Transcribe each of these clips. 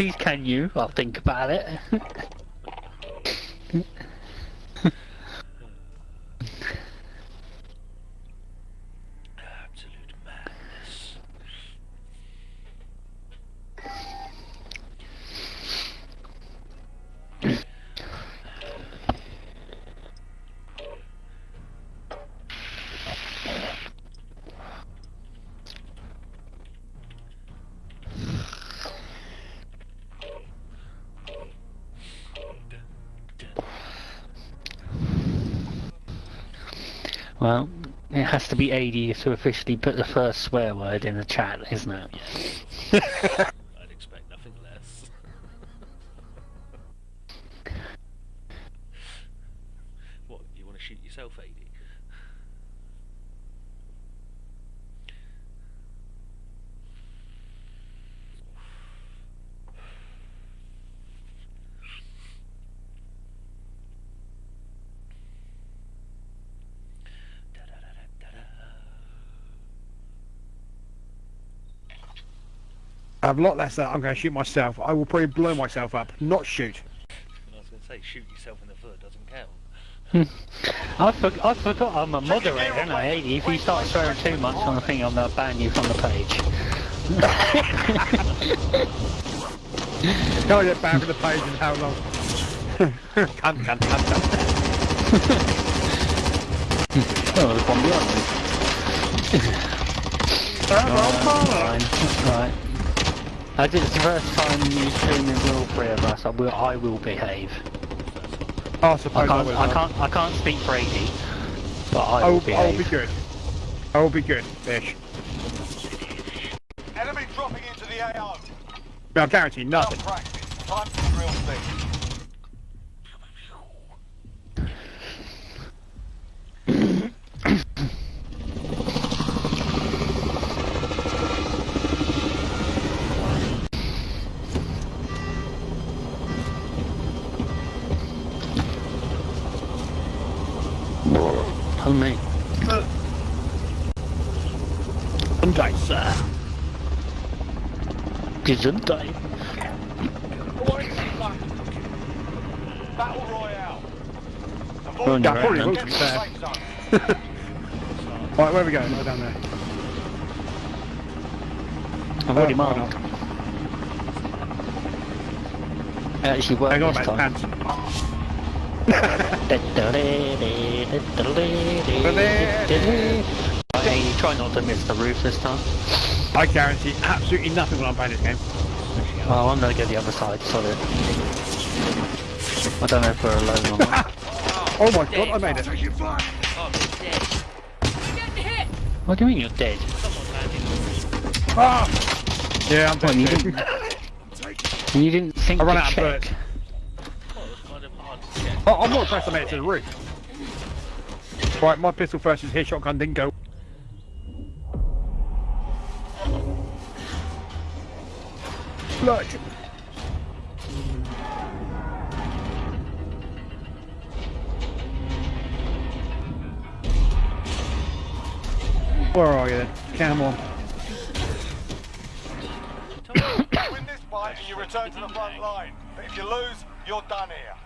Please can you? I'll think about it. it has to be Adi to officially put the first swear word in the chat, isn't it? a lot less that I'm going to shoot myself. I will probably blow myself up, not shoot. I was going to say, shoot yourself in the foot doesn't count. Hmm. I, for, I forgot I'm a moderator, and I 80. If you start swearing too much on the thing, I'm going to ban you from the page. Can I get back from the page in how long? cunt, cunt, cunt, cunt. Oh, there's one behind me. Fine. Right. As it's the first time you stream with all three of us, I will, I will behave. I I suppose I, can't, will. I can't, I can't speak for Adi, but I I will will, I will be good. I will be good, fish. Enemy dropping into the AO. I guarantee Well nothing. practiced. Time for the real thing. Tell me. Someday, sir. Gesundheit. Battle Royale. Go on, Avoid you're Yeah, probably will, to be fair. safe. Right, where are we going? Right down there. I've already Oh, marked. It actually worked Hang on, this mate, time. pants. Hey, try not to miss the roof this time. I guarantee absolutely nothing when I'm playing this game. Well, I'm gonna go the other side, sorry. I don't know if we're alone or not. Oh my god, I made it. Oh, dead. what do you mean you're dead? Ah! Yeah, I'm What, you dead. didn't, and you didn't think I ran to out of check? bullets. Well, it was kind of check. Oh, I'm not impressed I made it to the roof. Right, my pistol first is here, shotgun didn't go. Look. Where are you then? Come on. Win this fight and you return to the front line. But if you lose, you're done here.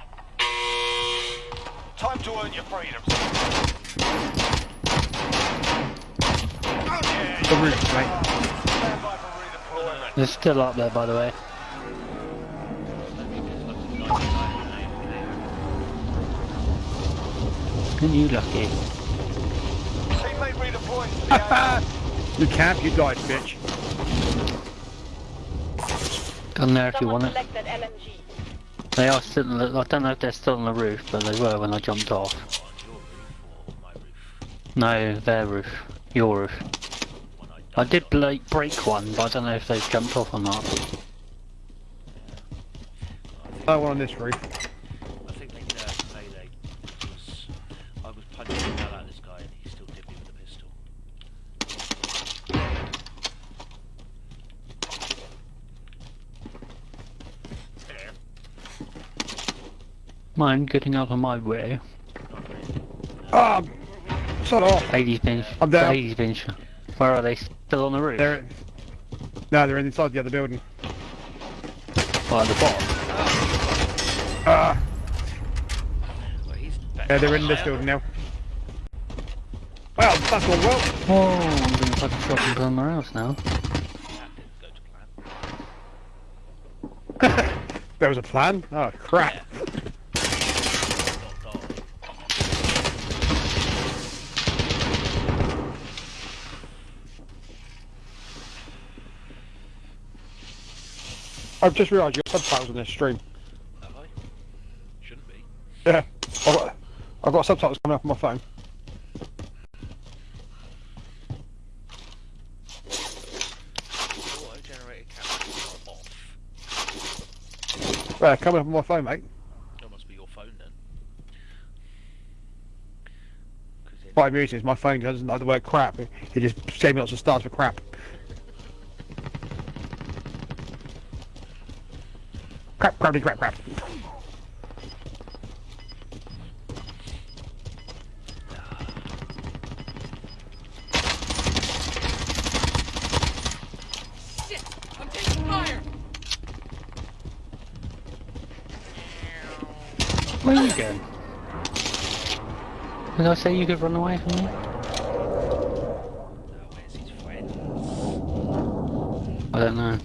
Time to earn your freedoms. The roof, mate. Stand by for redeployment. They're still up there, by the way. Aren't you lucky? Teammate redeploying to. You camp, you died, bitch. Come there if you want it. select that LMG. They are still. on the- I don't know if they're still on the roof, but they were when I jumped off. On your roof or my roof? No, their roof. Your roof. When I I did break break one, but I don't know if they've jumped off or not. No one on this roof. I think they did have melee because I was punching the hell out of this guy and he still did me with a pistol. Mine getting out of my way. Ah! Shut off! Ladies been. I'm down. Ladies been. Where are they? Still on the roof? They're... No, they're inside the other building. By the bot. Ah, Well, yeah, they're in this building now. Well, that's all well. Oh, I'm gonna fucking shop him somewhere else now. That didn't go to plan. There was a plan. Oh crap. Dot, I've just realised your subtitles on this stream. Have I? Shouldn't be. Yeah. I've got, I've got subtitles coming up on my phone. Auto-generated captions are off. Coming up on my phone, mate. That must be your phone then. What I'm using is my phone doesn't like the word crap. It it just gave me lots of stars for crap. Crap, crappy, crap, crap. Where are you going? Did I say you could run away from me? Where's his friend? I don't know.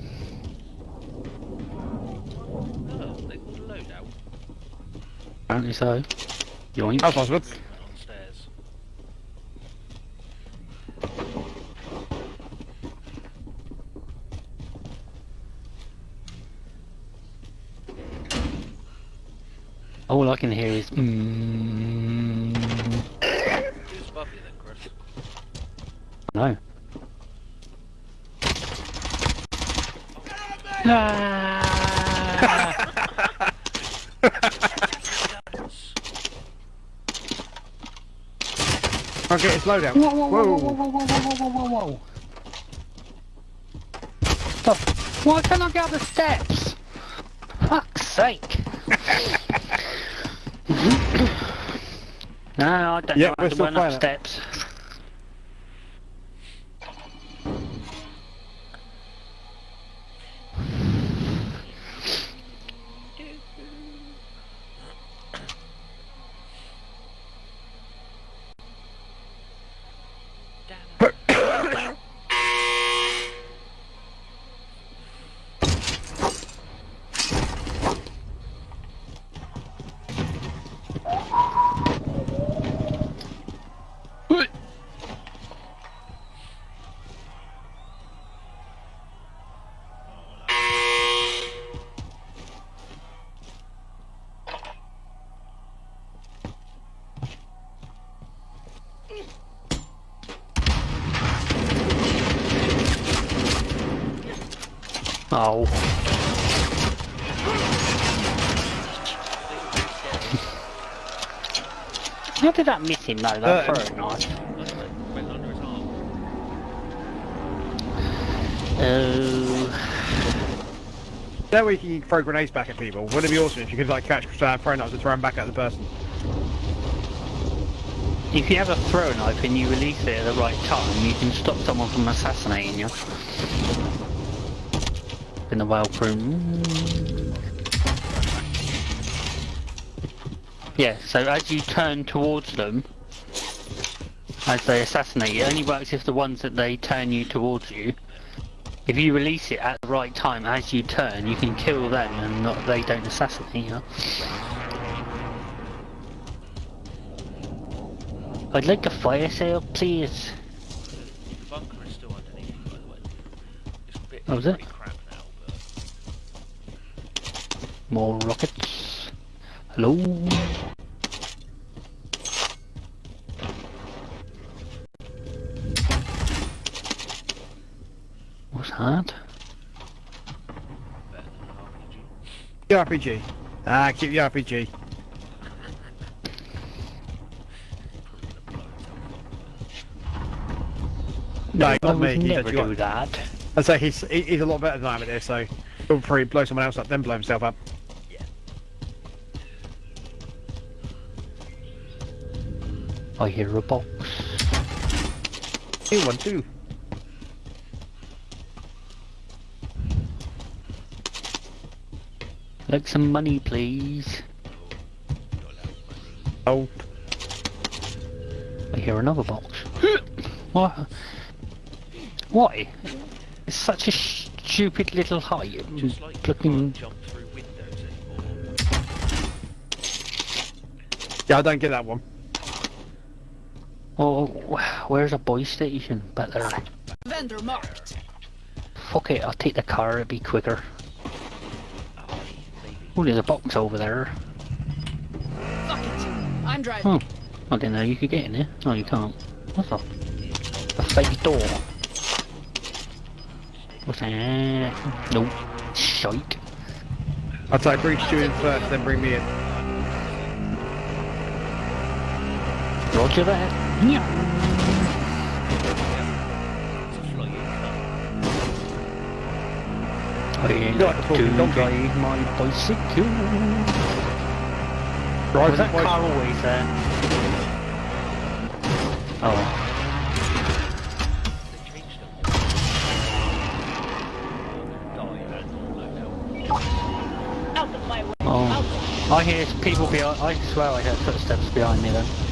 Oh, they called a loadout. Apparently so. Yoink. That's possible. Downstairs. All I can hear is mmm. Who's above you then, Chris? No. Ah! His loadout. Whoa, whoa, whoa, whoa, Whoa. whoa, whoa, whoa, whoa, whoa, whoa, whoa. Why can't I get up the steps? Fuck's sake. no, I don't Yeah, know how to run up steps. Oh. How did that miss him though? That Uh, throw knife. Oh. That way you can throw grenades back at people. Wouldn't it be awesome if you could like catch uh, throw knives and throw them back at the person? If you have a throw knife and you release it at the right time, you can stop someone from assassinating you. In the well room. Yeah, so as you turn towards them, as they assassinate you, it only works if the ones that they turn you towards you. If you release it at the right time as you turn, you can kill them and not, they don't assassinate you. I'd like a fire sale, please. The bunker is still underneath by the way. It's a bit, Oh, is it? More rockets. Hello? What's that? better than an RPG. The RPG. Ah, keep the RPG. Probably gonna blow itself up. No, I not me. He's never do that. I'd say he's he's a lot better than I am at this, so feel free blow someone else up, then blow himself up. I hear a box. You one too. Like some money, please. Oh, I hear another box. what? Why? It's such a stupid little height. Just like you Looking. can't jump through windows anymore. yeah, I don't get that one. Oh, where's a boy station? Back there. Vendor marked. Fuck it, I'll take the car, it'll be quicker. Oh. There's a box over there. Fuck it. I'm driving. Oh, I didn't know you could get in there. No, you can't. What's that? A fake door. What's that? Nope. Shite. I'd say bring Stu in first, then bring me in. Roger that. I like to ride my bicycle. Was that car always there? Oh. Oh. I hear people behind. I swear I hear footsteps behind me then.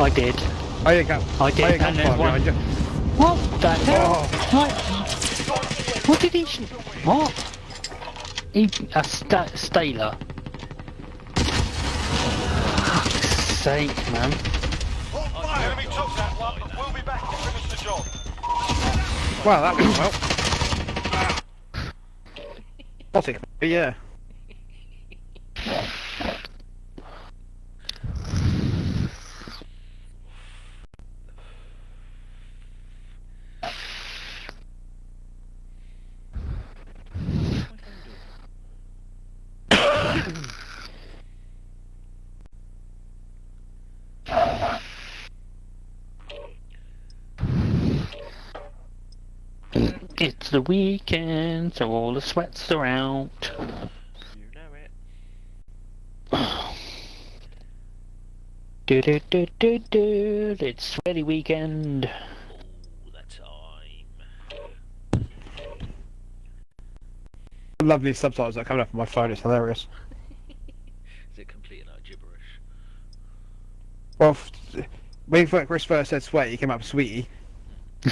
I did. Oh, I got. I did, oh, I got and there's one- you. What the oh. hell? Oh. What? What did he? sh- What? He a sta Staler. Fuck's sake, man. Enemy took that one, we'll be back to finish the job. Wow, that went well. What's it? Yeah. It's the weekend, so all the sweats are out. You know it. Do do do do do. It's sweaty weekend. All the time. Lovely subtitles that are coming up on my phone. It's hilarious. Is it complete and utter gibberish? Well, when Chris first said sweat, he came up with sweetie.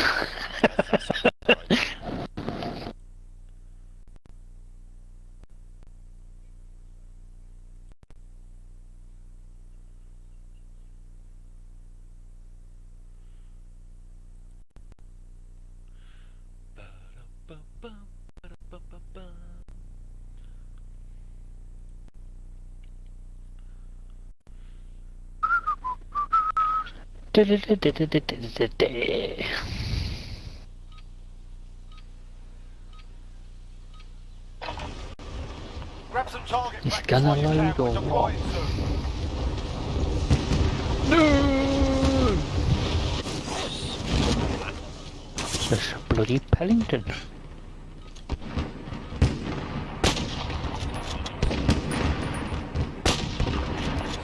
Grab some target It's gonna load or deploying soon. This bloody Pelington.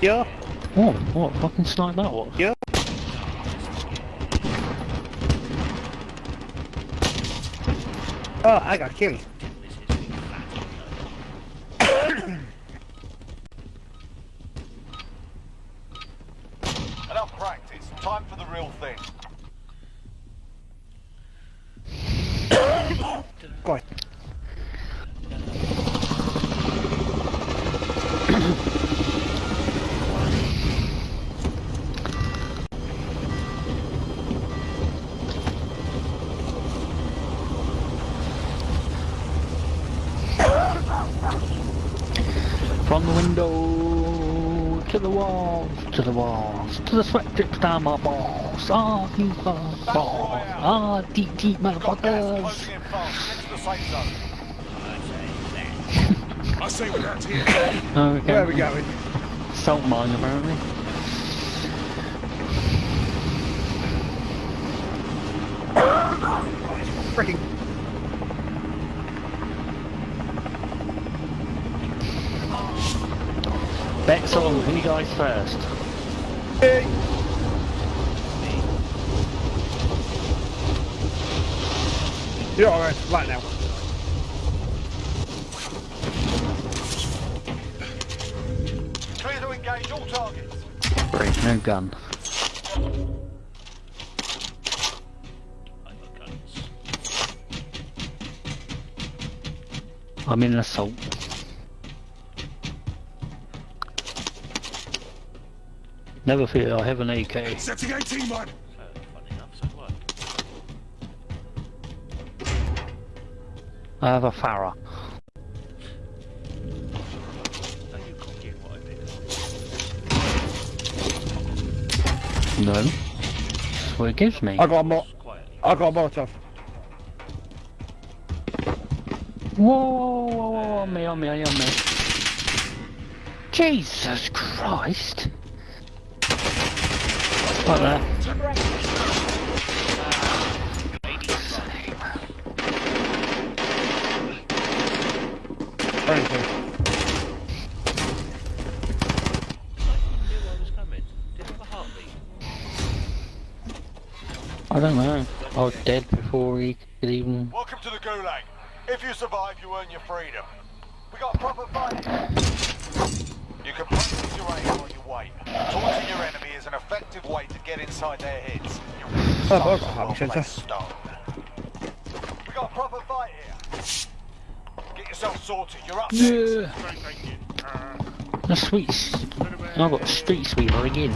Yeah. Oh, what fucking snipe that was. Yeah. Oh, I got killed. This is big fat, you know. Enough practice. Time for the real thing. God. From the window to the walls, to the walls, to the sweat drips down my balls. Ah, you balls. Ah, deep, deep gas motherfuckers. I say we're out here. Okay. Where are we going? Salt mine, apparently. Freaking. Bets on who dies first. Hey. You're all right, right now. Clear to engage all targets. Break no gun. I'm in an assault. Never fear, I have an AK. Setting 18 one. So, funny enough, so do I. I have a Farah. Are you copying what I did? No. That's what it gives me. I got a mo- I got a Molotov. Whoa, whoa, whoa, whoa, on me, on me, on me. Jesus Christ. Right there. I don't know. I was dead before he could even... Welcome to the Gulag. If you survive, you earn your freedom. We got proper fight. You can practice your aim while wait. Taunting your enemy is an effective way to get inside their heads. You Oh, I've got a happy well-placed centre. stone. We got a proper fight here. Get yourself sorted. You're up next. Yeah. The sweet... s- I've got a street sweeper again.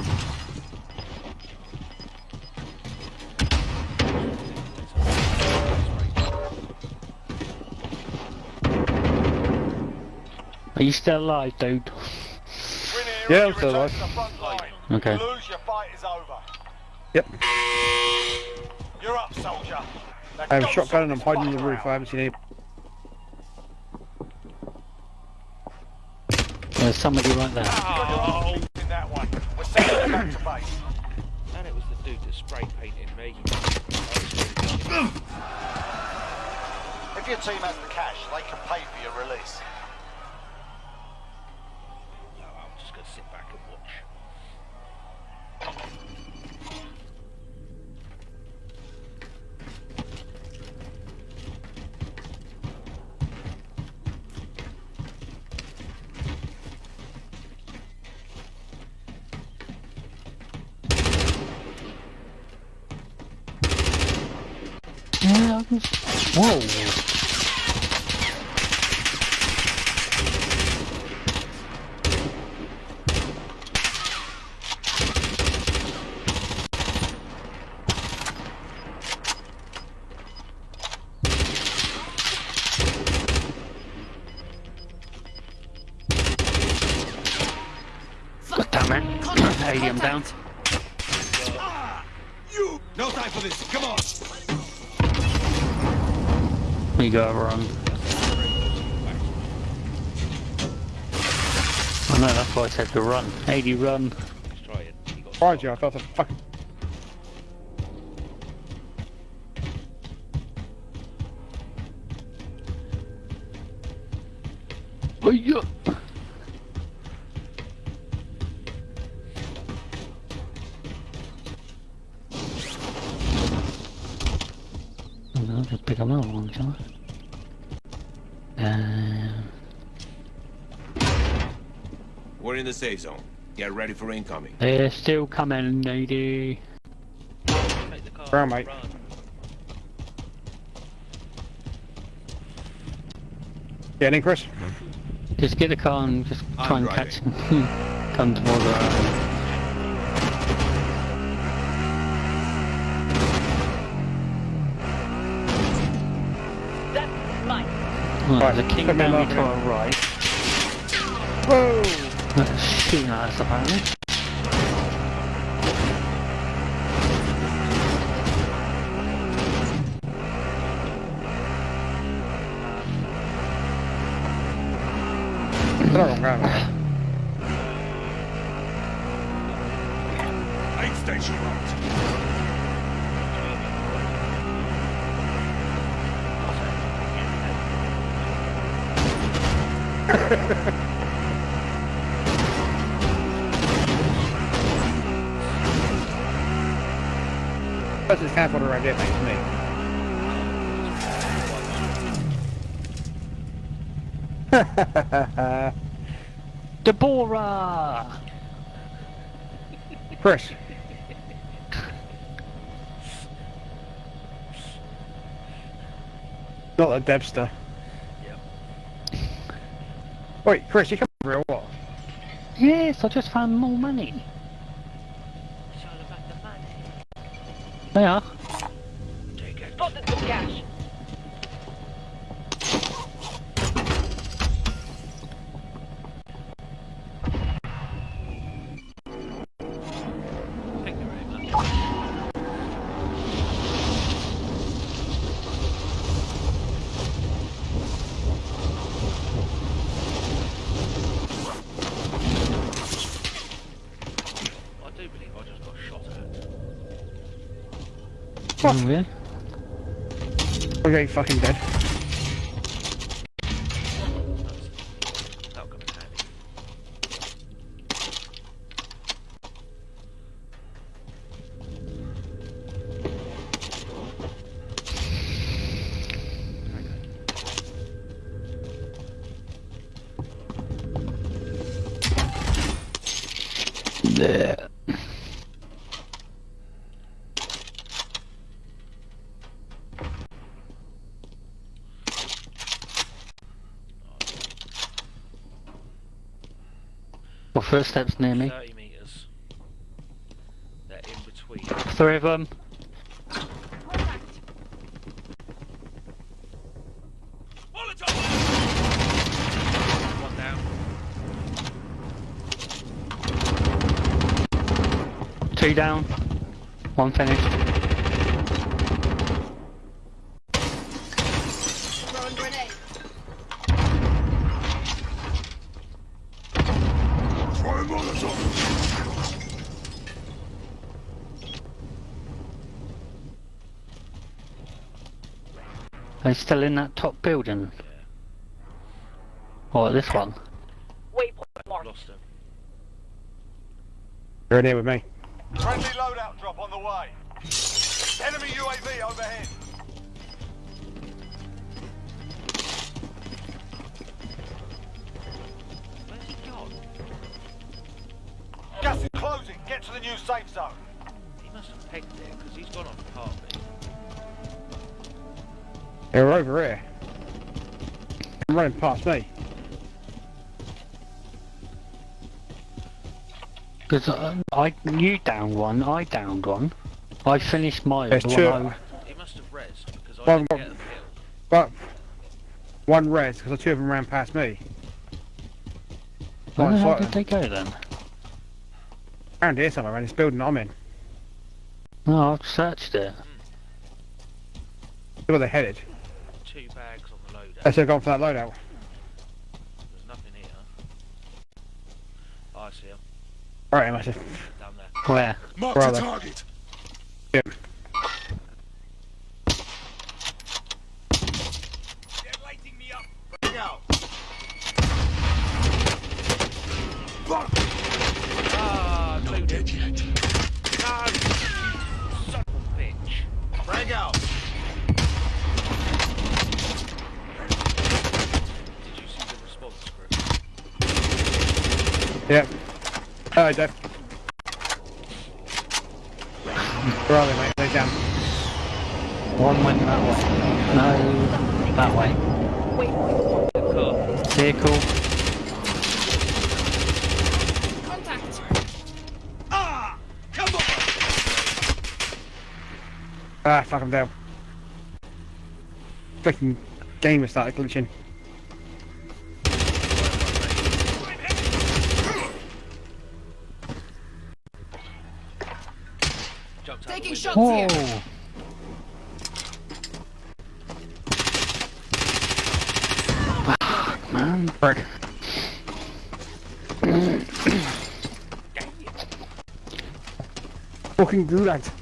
Are you still alive, dude? Win Yeah, I'm still alive. to the front line. Okay. You lose, your fight is over. Yep. You're up, soldier. Now I have a shotgun and I'm sort hiding in this the roof. I haven't seen any. There's somebody right there. Ah, oh! In that one. We're sending you back to base. And it was the dude that spray painted me. If your team has the cash, they can pay for your release. Whoa! God damn it. Down. Ah, you. No time for this. Come on. We gotta run. I know, that's why I said to run. Adi run. Let's try it. You got Behind you, I felt a fucking. Oh, yeah. In the safe zone. Get ready for incoming. they're still coming, lady. Take the car. Brown, mate. Run. Getting in, Chris. Just get the car and just I'm try and driving. catch him. Come towards us. That's mine. Right, Right, there's a king put down to it. our right. Whoa! That's shooting at us Debster. Yep. Wait, Chris, you come over here or? Yes, I just found more money. Okay, fucking dead. Well, first step's near me. 30 metres. They're in between. Three of them. One down. Two down. One finished. Throwing grenade. Are they still in that top building? Or this one? Waypoint marked. Lost him. You're in here with me. Friendly loadout drop on the way. Enemy UAV overhead. Where's he gone? Gas is closing. Get to the new safe zone. He must have pegged there because he's gone off They're over here. They're running past me. Because uh, I, you downed one, I downed one. I finished my There's the two. one I- He must have rezzed because I One- didn't one- get a kill. But one res, because the two of them ran past me. Where the hell did they go then? Around here somewhere, around this building I'm in. No, I've searched it. Look where they're headed. Two bags on the loadout. They should have gone for that loadout. There's nothing here. Oh, I see him. Alright, massive. Down there. Where? Mark Where are the they? target. Yep. They're lighting me up. Bring out. Ah, Not two dead yet. No! you Son of a bitch. Frag out. Did you see the response script? Yep. Hello, Dave. Where are they, mate? They're down. One went that way. No, that way. Waypoint marked. The car. Vehicle. Contact. Ah! Come on! Ah, fuck, I'm down. Freaking game has started glitching. Jumped out Taking shots window. here. Fuck, man. Frick. Fucking gulag. straight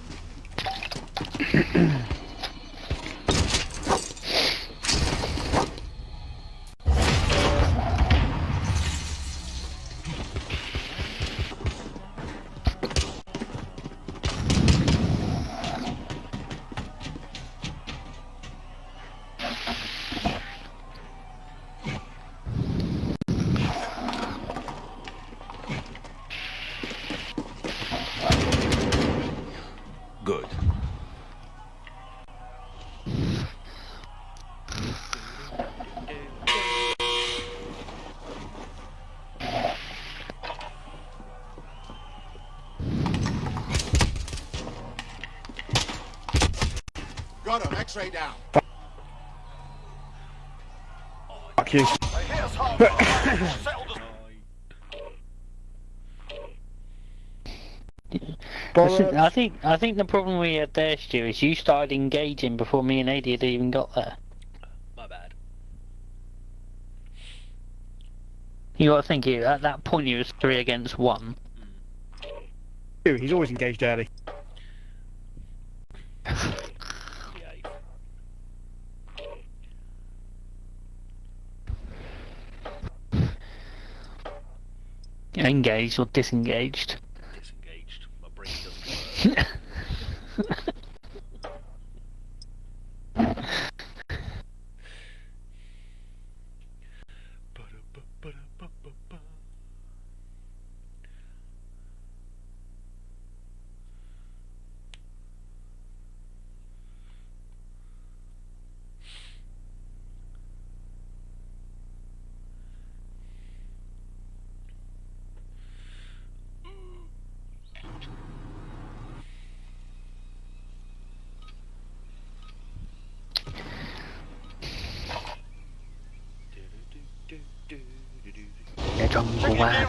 I think I think the problem we had there, Stu, is you started engaging before me and Adi had even got there. My bad. You got to think you at that point it was three against one. Dude, He's always engaged early. Behave. Engaged or disengaged. Disengaged.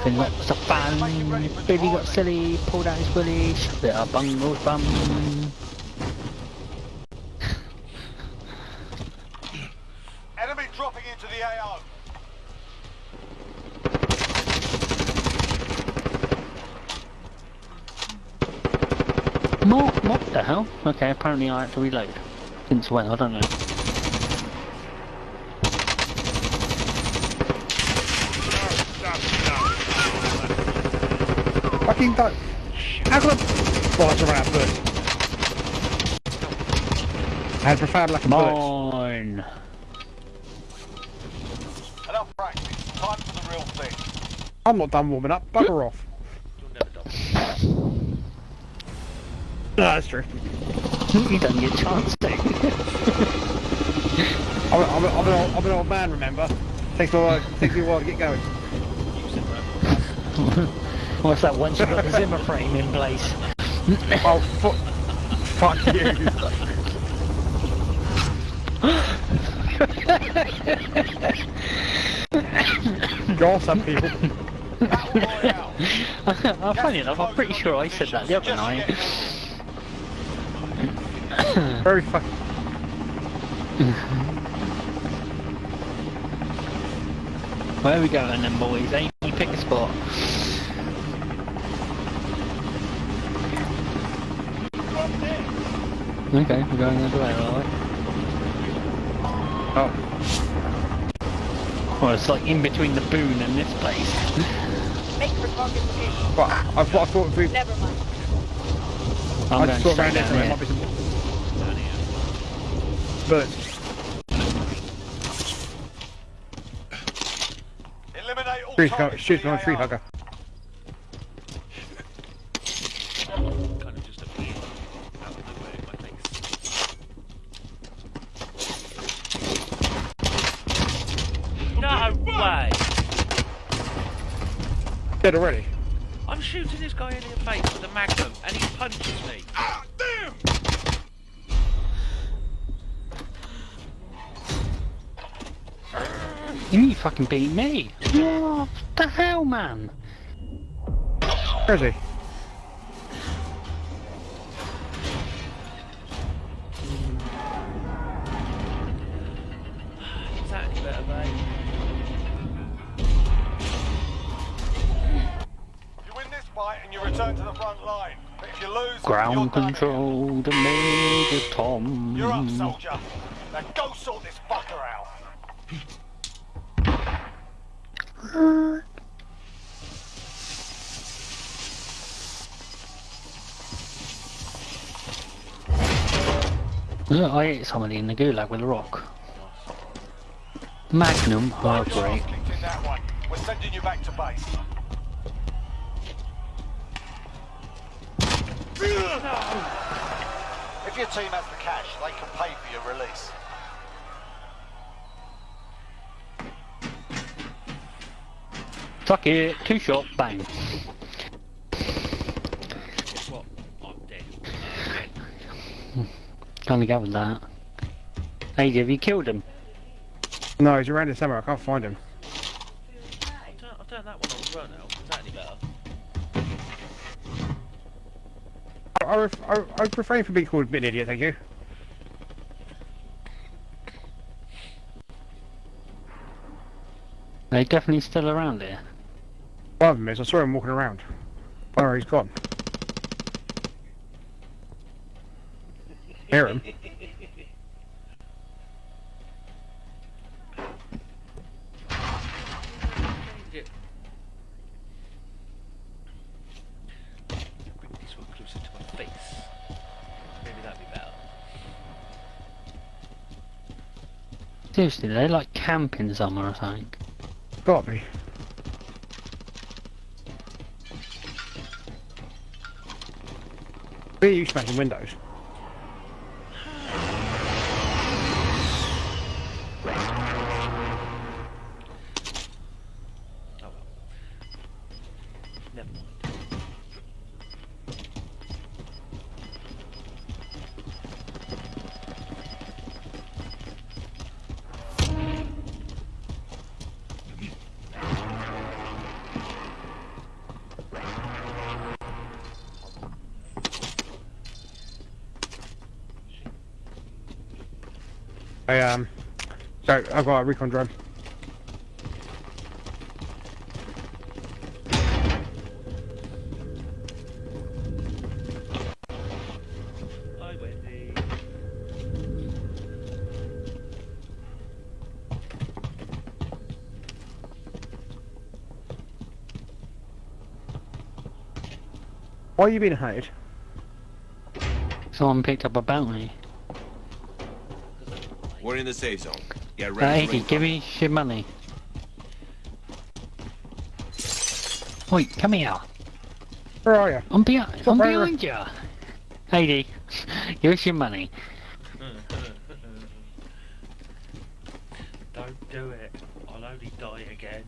Having lots of fun. Billy got silly, pulled out his willy, shoved it up Bungle's bum. Enemy dropping into the AO. More, what the hell? Okay, apparently I had to reload. Since when? I don't know. Fucking don't. How can I... Oh, it's around first. I had profound lack of bullets. Mine. Enough practice. Time for the real thing. I'm not done warming up. Bugger off. You're never done. No, that's true. you don't get a chance to. I'm, I'm, I'm, an old, I'm an old man, remember? Takes me a while, takes me a while to get going. You said that. What's that? Once you've got the Zimmer frame in place. Oh, fu fuck you. Go on, some people. Oh, funny enough, I'm pretty sure I said that the other night. Very fuck. Where are we going then, boys? Eh? You pick a spot. Okay, we're going the other way, are we? Oh, Well, it's like in between the boon and this place. Make for target location. but I, I thought, I thought if we, Never mind. I'm I going just thought around this down might be some bullets. Eliminate all Tree, targets shoot in on the a tree hugger. Dead already. I'm shooting this guy in the face with a magnum and he punches me. Ah, you fucking beat me. What the hell, man? Where is he? Ground control to Major Tom. You're up, soldier. Now go sort this fucker out. Look, I hit somebody in the gulag with a rock. Magnum, oh Right, great. you're kicked in that one. We're sending you back to base. If your team has the cash, they can pay for your release. Fuck it, two shot, bang. Guess what? I'm dead. I'm dead. Can't gathered that. Hey, have you killed him? No, he's around here somewhere. I can't find him. I, I, I, refrain from being called an idiot, thank you. They're definitely still around here. One of them is. I saw him walking around. Where he's gone. Hear him. Change it. Bring this one closer to my face. Maybe that'd be better. Seriously, they like camping somewhere or something. Got me. Where are you smashing windows? I've got a recon drone. Hi, Wendy. Why are you being hunted? Someone picked up a bounty. We're in the safe zone. Get Uh, ready for 80, give me your money. Wait, come here. Where are you? I'm, behind. Stop I'm right behind you. 80, here's your money. Don't do it. I'll only die again.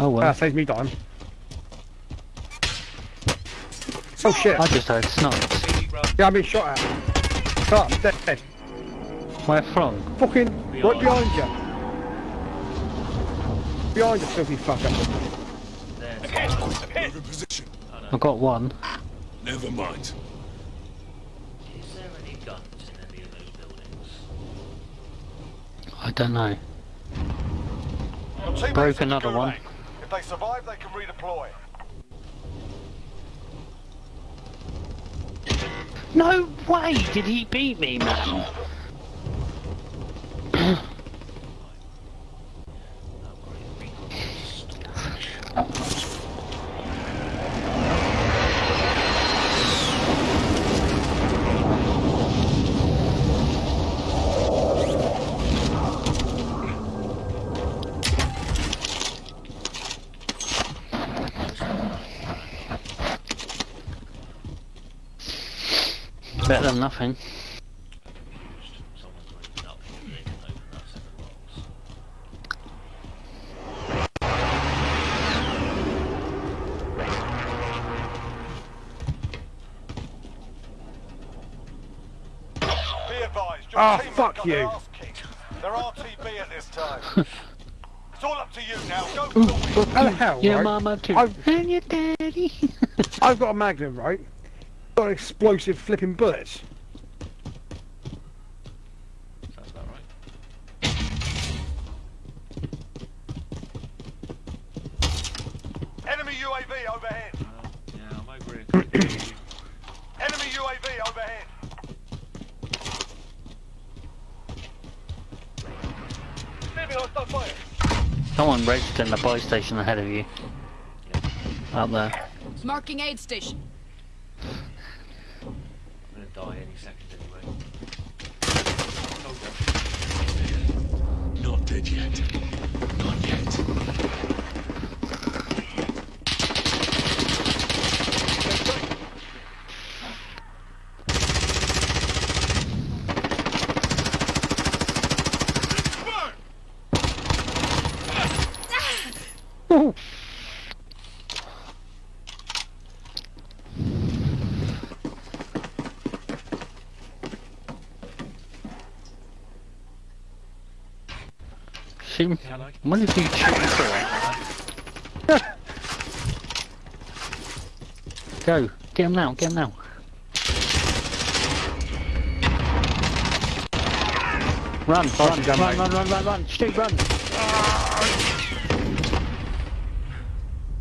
Oh well. Ah, saves me time. Oh shit! I just heard snipes. Yeah, I've been shot at. Stop, I'm dead. Where from? Fucking right Behind. behind you. Behind you, filthy fucker. There. Move in position. I got one. Never mind. Is there any guns in any of those buildings? I don't know. Your Broke another one. If they survive, they can redeploy. No way did he beat me, man. Don't worry, recon Better than nothing. Someone's running up here, they can open that set of locks. Be advised, your Ah, teammates fuck you. their. They're RTB at this time. it's all up to you now. Go for the win. The hell, Your right? mama too. I've- And your daddy. I've got a magnum, right? Got explosive flipping bullets. Sounds about right. Enemy UAV overhead. Uh, yeah, I'm over here. Enemy UAV overhead. Enemy hostile fire. Someone raced in the buy station ahead of you. Up there. Marking aid station. I'm gonna die any second anyway. Told ya. I wonder if you could shoot him through it. Go. Get him now, get him now. Run, run, Party done, run, mate. run, run, run, run, Stu, run.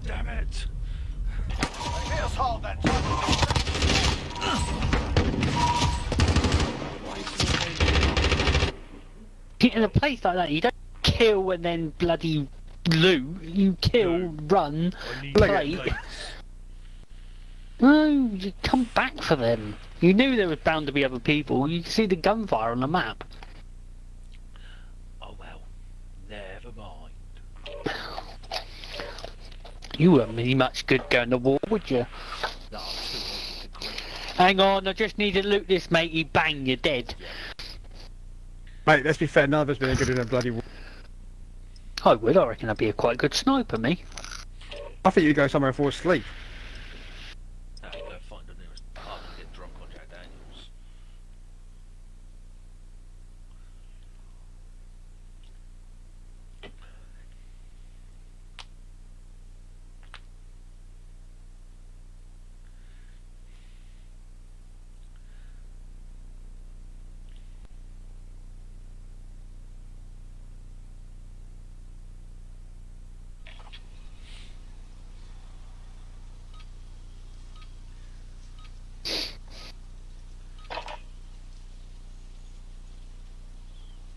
Damn it! Hit us hard that time. In a place like that, you don't kill and then bloody loot. You kill, run, play. No, you come back for them. You knew there was bound to be other people. You can see the gunfire on the map. Oh well. Never mind. You weren't really much good going to war, would you? No, I'm still waiting to quit. Hang on, I just need to loot this, matey. Bang, you're dead. Mate, let's be fair, none of us been any good in a bloody war. I would. I reckon I'd be a quite good sniper, me. I think you'd go somewhere and fall asleep. Now you go find the nearest pub and get drunk on Jack Daniels.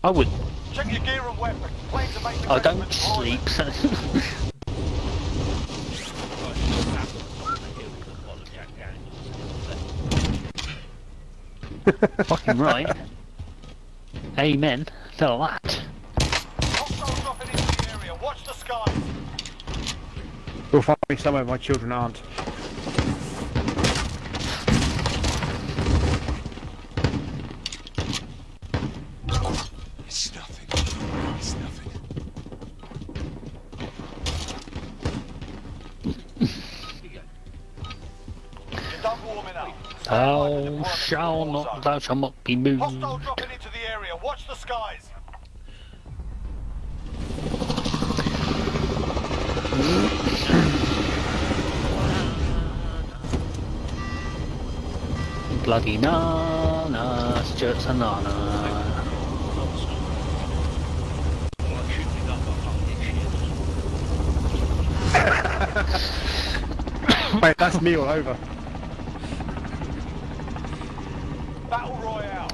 I would. Check your gear and weapons. Planes I oh, don't measurements for you. sleep. So Right, just sat on the hill with a bottle of Jack Daniels. fucking right. Amen. To that. Hostiles dropping into the area. Watch the skies. You'll find me somewhere my children aren't. Thou shall not, thou shalt not be moved. Hostile dropping into the area. Watch the skies. Bloody nana, Stuart Sanana. Like shooting up a fucking shit. Mate, that's me all over.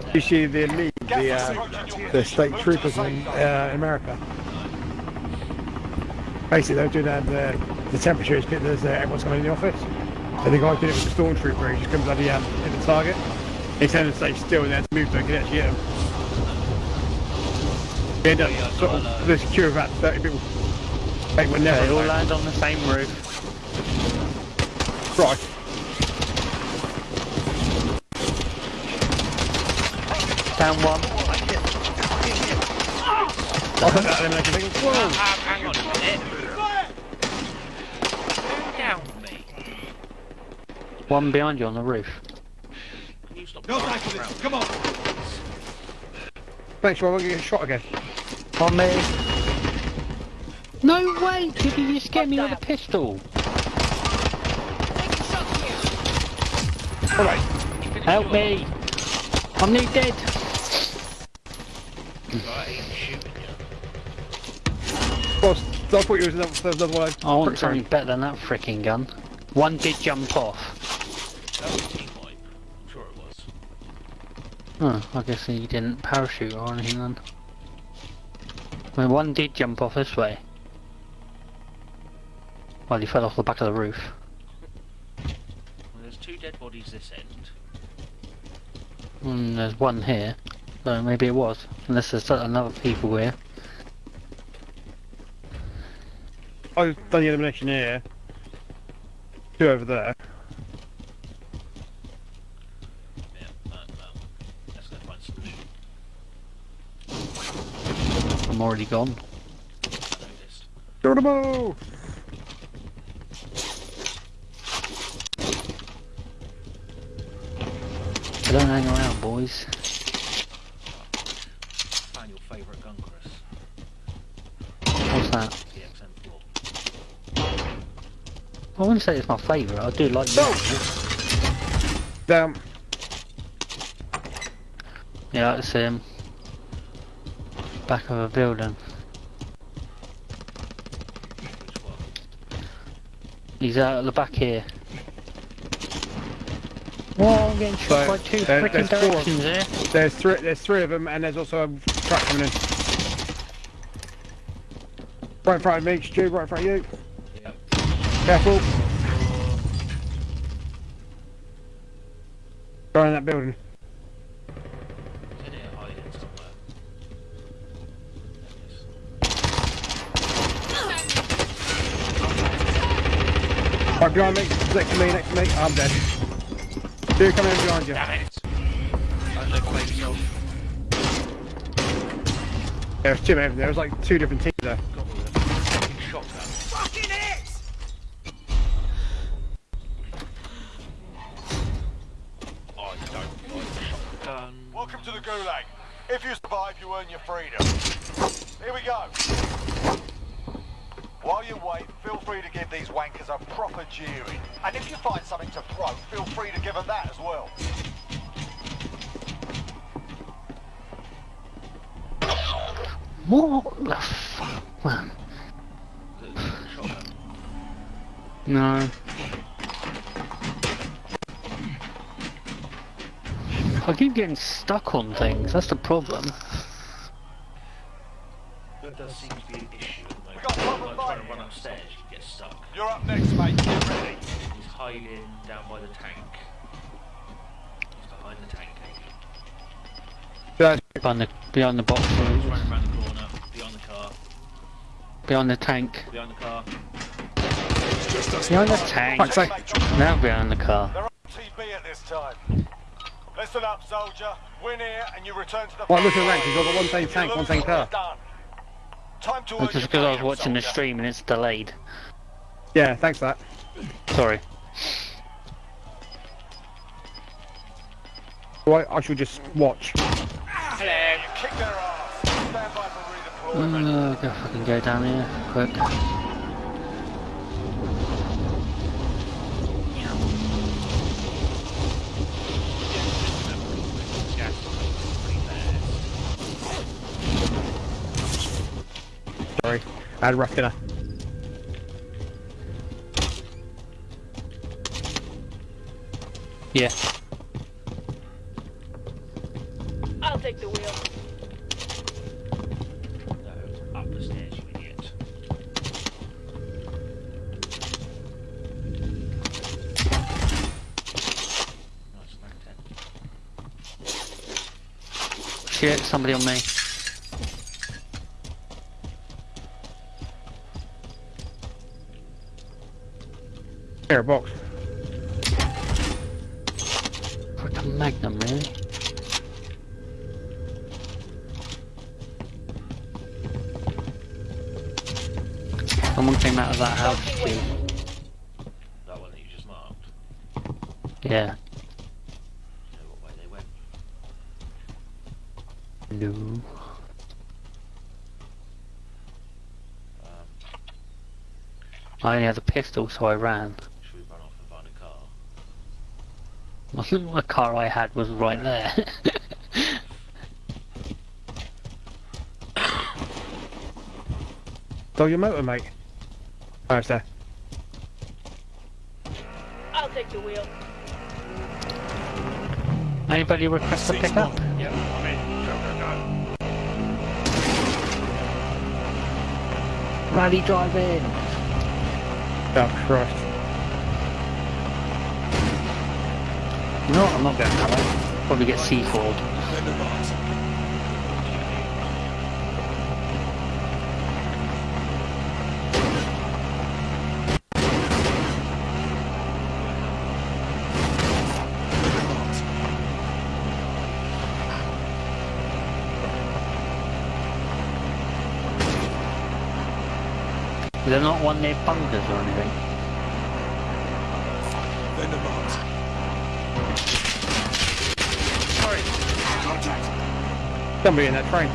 Royale. You see the elite, the, uh, the state troopers in uh, America. Basically, they were doing that. The, the temperature is good. There's uh, everyone's coming in the office. And the guy did it with the stormtrooper. He just comes bloody um, hit the target. He's turned to stay still and then to move so he could actually hit him. They end up sort of the secure about 30 people. They They all land on the same roof. Right. Down one. I put that elimination thing. Whoa! Ah, hang on a minute. Down, mate. One behind you on the roof. Can you stop No driving time for this. Come on. Make sure I won't get shot again. On me. No way! Did you just get me with a pistol? Taking shots here. Alright. Help me! I'm nearly dead. Right, ain't shooting you. Boss, I thought you was another, another one. I want something better than that freaking gun. One did jump off. That was team wipe. I'm sure it was. Oh, I guess he didn't parachute or anything then. Well, one did jump off this way. Well, he fell off the back of the roof. Well, there's two dead bodies this end. And there's one here. So maybe it was. Unless there's another people here. I've done the elimination here. Two over there. Yeah, no, no. Let's go find solution. I'm already gone. I noticed. Geronimo! So don't hang around, boys. Find your favourite gun, Chris. That? I wouldn't say it's my favourite. I do like it. Down. Yeah, that's him. Back of a building. He's out at the back here. Whoa, I'm getting shot So, by two there- freaking directions here. There's three. There's three of them, and there's also a truck coming in. Right in front of me, Stu. Right in front of you. Yep. Careful. Go in that building. Is in here hiding somewhere? Right behind me. Next to me. Next to me. I'm dead. Two coming in behind you. Damn it! I look like so There's two men. There was like two different teams there. Survive, you earn your freedom. Here we go. While you wait, feel free to give these wankers a proper jeering. And if you find something to throw, feel free to give them that as well. What the fuck, man? No. I keep getting stuck on things, that's the problem. That does seem to be an issue at the moment. We got proper Like trying to run upstairs, you get stuck. You're up next, mate. Get ready. He's hiding down by the tank. He's behind the tank. Eh? Guys, Behind the, behind the box, He's running around the corner, behind the car, behind the tank. Behind the car. Behind the tank. Sake. Now behind the car. They're on TB at this time. Listen up, soldier. Win here and you return to the Right, look at the rank. He's got one tank tank, one lose, tank car. done. Time to earn just because I was watching the soldier. stream. stream and it's delayed. Yeah, thanks for that. Sorry. Right, I should just watch. You kick their ass. Stand by for redeployment. Uh, go fucking go down here, quick. Sorry, I had a rough dinner. Yeah. I'll take the wheel. No, up the stairs, you idiot. Nice, rank 10. Shit, somebody on me. Here, box. Freaking Magnum, really? Someone came out of that house too. That one that you just marked. Yeah. Know what way they went. No. Um, I only had a pistol, so I ran. should we run off and find a car? The car I had was right there. Stole your motor, mate. Oh, it's there. I'll take the wheel. Anybody request a pickup? Yeah, I'm in. Go, go, go. Rally driving! Oh, Christ. You know what? I'm not going way. Probably get C4'd. They're not one near bunkers or anything. Somebody in that train.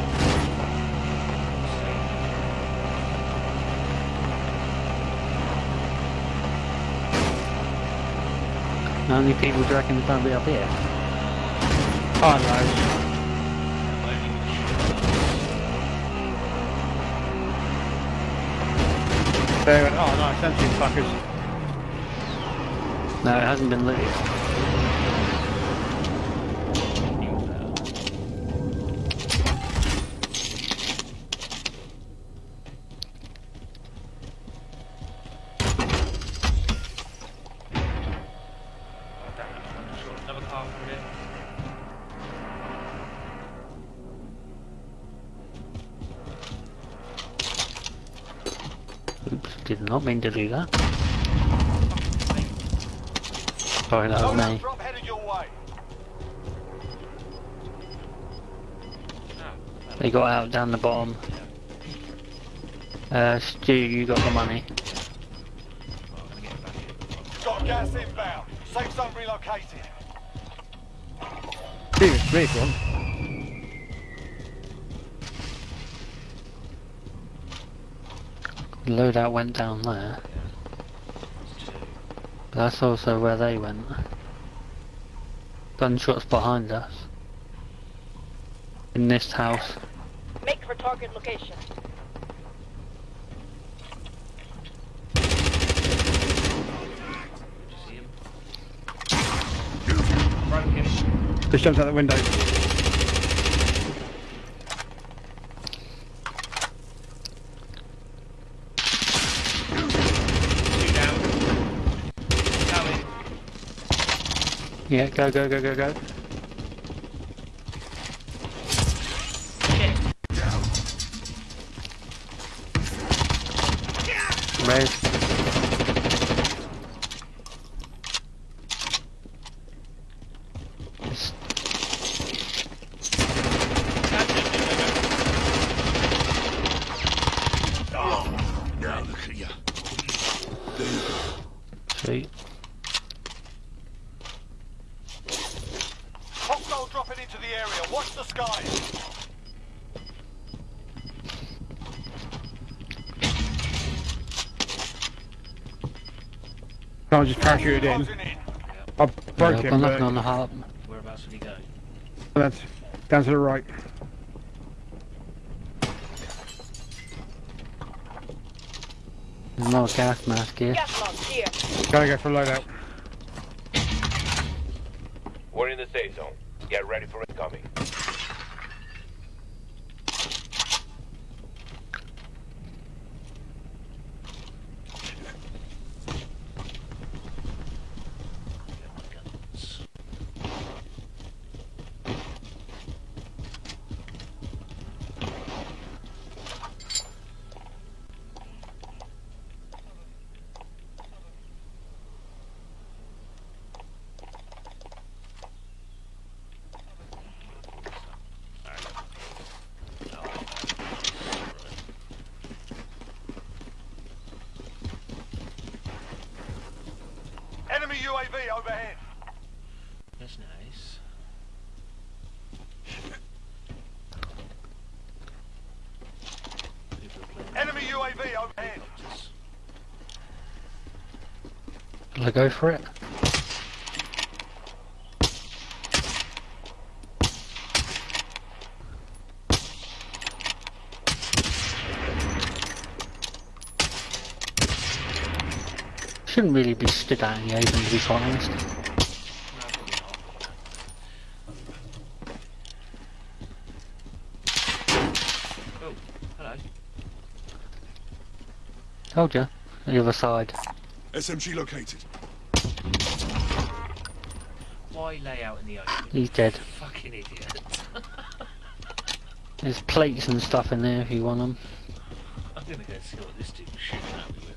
How many people do you reckon going to be up here? Oh, no. They went, oh no, it's empty fuckers. No, it hasn't been lit yet. Did not mean to do that. Sorry, that was me. drop headed your way. They got out down the bottom. Uh, Stu, you got the money. Right, I'm gonna get back in. Got gas inbound. Safe zone relocated. Dude, it's me, one. Loadout went down there. But that's also where they went. Gunshots behind us. In this house. Make for target location. Did you see him? Just jumped out the window. Yeah, go, go, go, go, go. Shit. Res. Just Now look at ya. Sweet. Hostile dropping into the area. Watch the skies. Someone just parachuted in. Closing in. I Yeah, broke I've him, got but nothing on the heart. Whereabouts did he go? that's down to the right. There's not a gas mask here. Gas mask here. Gotta go for a loadout. We're in the safe zone. Get ready for incoming. Get my guns. Enemy UAV overhead. That's nice. People are playing Enemy UAV overhead. helicopters. Shall I go for it? Shouldn't really be stood out in the open to be quite honest. Oh, hello. Told ya. The other side. SMG located. Why lay out in the open? He's dead. Fucking idiot. There's plates and stuff in there if you want them. I'm gonna go see what this dude's shooting at me with.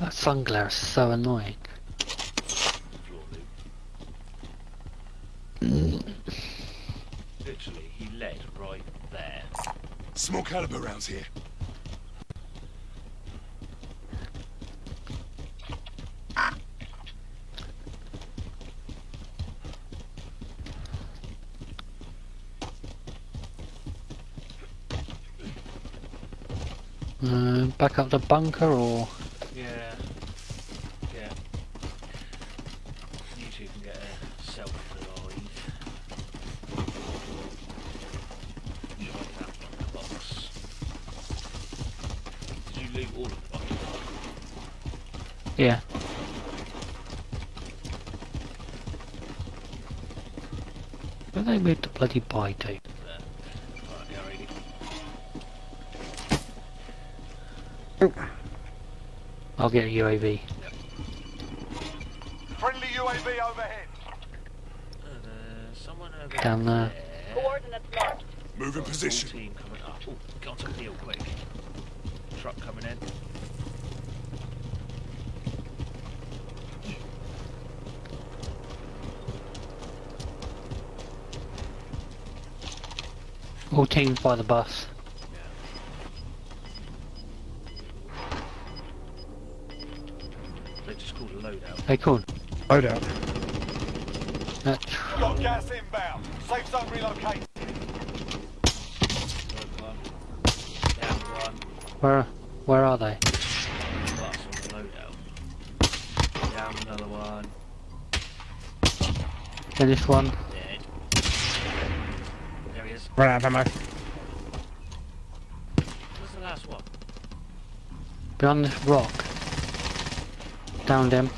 That sun glare is so annoying. Floor loop. Literally, he led right there. Small caliber rounds here. Uh, back up the bunker or bloody pie to? there? Alright, yeah, ready. I'll get a UAV. Friendly UAV overhead. Uh, someone over Down there. Coordinates marked. Move in Full position. team coming up. Oh, get on top of the hill quick. Truck coming in. All by the bus. They just called a loadout. Hey, cool. Load out. Got gas inbound. Safe zone relocated. Third one. Down where, where are they? Bus on the loadout. Down another one. Finish one. Dead. There he is. Run out of ammo. Where's the last one? Behind this rock. Down them.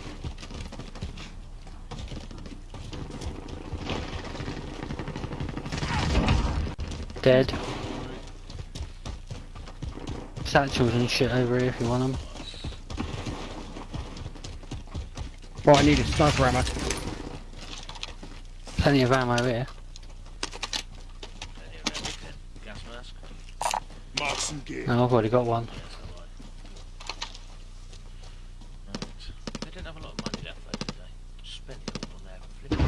Dead. Satchels and shit over here if you want them. What I need a sniper ammo. Plenty of ammo here. Plenty of everything. Gas mask. Mark some gear. No, I've already got one. Yes, I like. Right. They didn't have a lot of money left though, did they? Spent it all on their flipping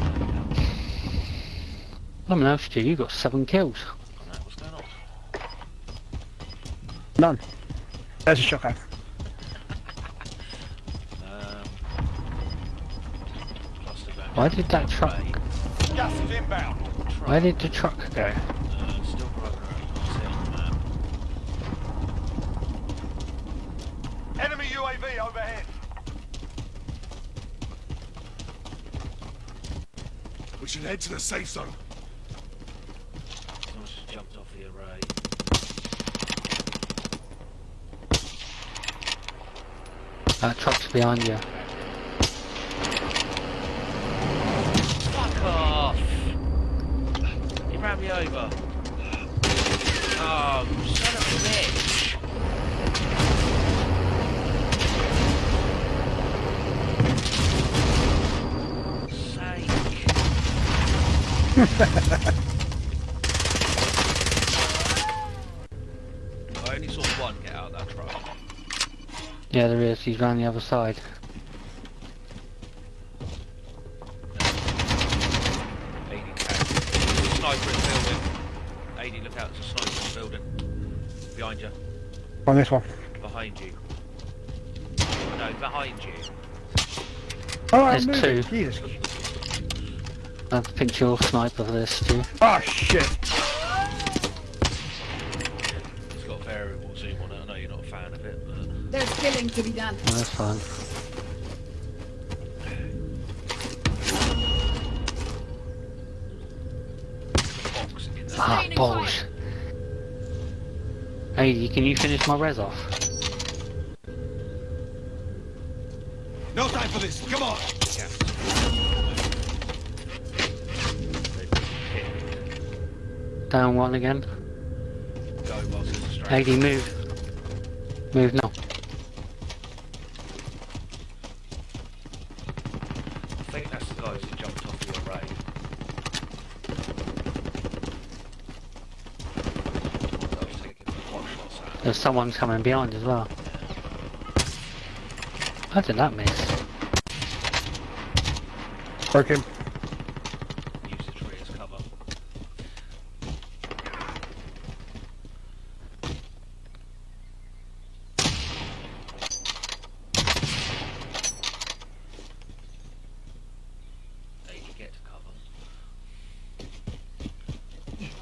loadout. What else do you got seven kills? I know, what's going on? None. There's a shotgun. Um, cluster. Why did that truck Right. Gas is inbound. where did the truck go? Uh, still growing around. Can't see on the map. Enemy UAV overhead. We should head to the safe zone. Someone's just jumped off the array. That truck's behind you. Fuck off! He ran me over. Oh, son of a bitch! Sake. I only saw one get out of that truck. Yeah, there is. He's round the other side. Adi carry. Sniper in the building. Adi, look out, there's a sniper in the building. Behind you. On this one. Behind you. No, behind you. Oh, I'm There's two. Jesus. I have to pinch your sniper for this too. Oh shit. It's got variable zoom on it. I know you're not a fan of it, but There's killing to be done. Oh, that's fine. box in there. Ah, balls. Hey, can you finish my res off? No time for this. Come on. Down one again. Go whilst there's a strike. Adi, move. Move now. I think that's the guys who jumped off the array. I was taking pot shots at. There's someone coming behind as well. How did that miss? Broke him. Use the tree as cover. There you get to cover.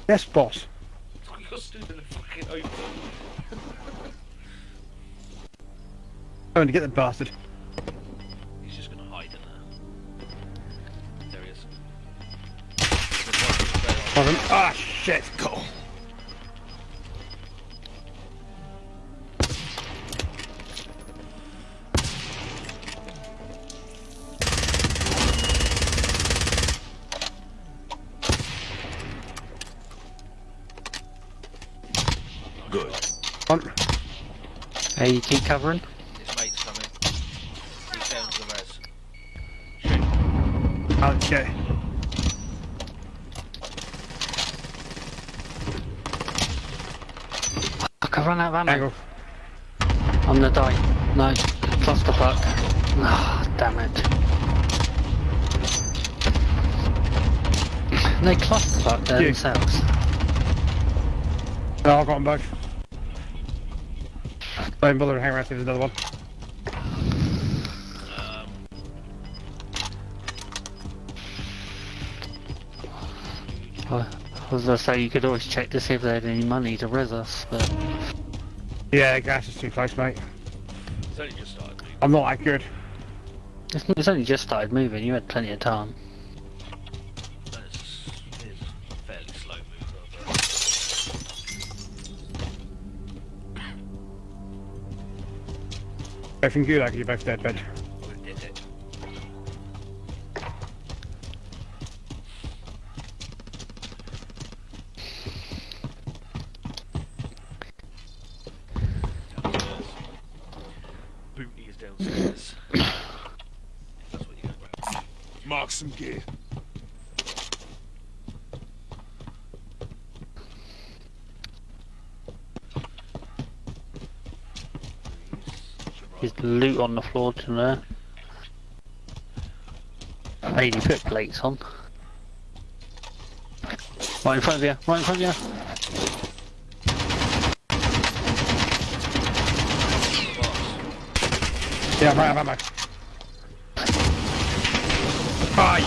Yes, boss. Going to get the bastard. He's just gonna hide in there. There he is. There's one thing better. Hold on. Ah, shit. Go. Good. On. Hey, you keep covering. His mate's coming. He's down to the res. Shoot. Oh, shit. Fuck, I run out of ammo. Angle. I'm gonna die. No, clusterfuck. Ah, damn it. They clusterfuck Yeah. themselves. No, I've got them both. Don't bother to hang around see if there's another one. Um, I was gonna say you could always check to see if they had any money to res us, but Yeah, gas is too close, mate. it's only just started moving. I'm not that good. it's, it's only just started moving. You had plenty of time. And it's, it's a fairly slow mover, but Both in Gulag, you're both dead, bed. we did it. Downstairs. Booty is downstairs. That's what you go grab. Mark some gear. There's loot on the floor to there. Lady put plates on. Right in front of you, right in front of you. Yeah, I'm right, I'm ammo. Ah, you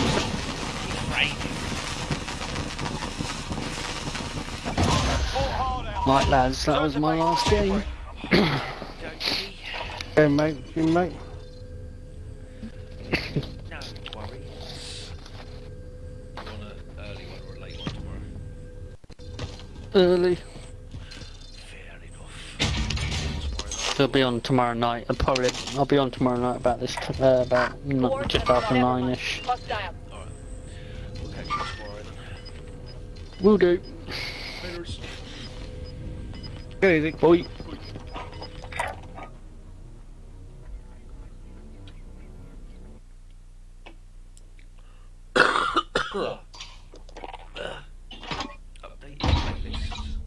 Right lads, that was my last game. Okay, mate. You, mate. Early. Fair enough. It'll be on tomorrow night. I'll probably I'll be on tomorrow night about this t- uh, about n- Four just seven after seven nine one. ish. Hostile. Alright. We'll catch you tomorrow then. Will do. Go easy. Bye. Update your playlist.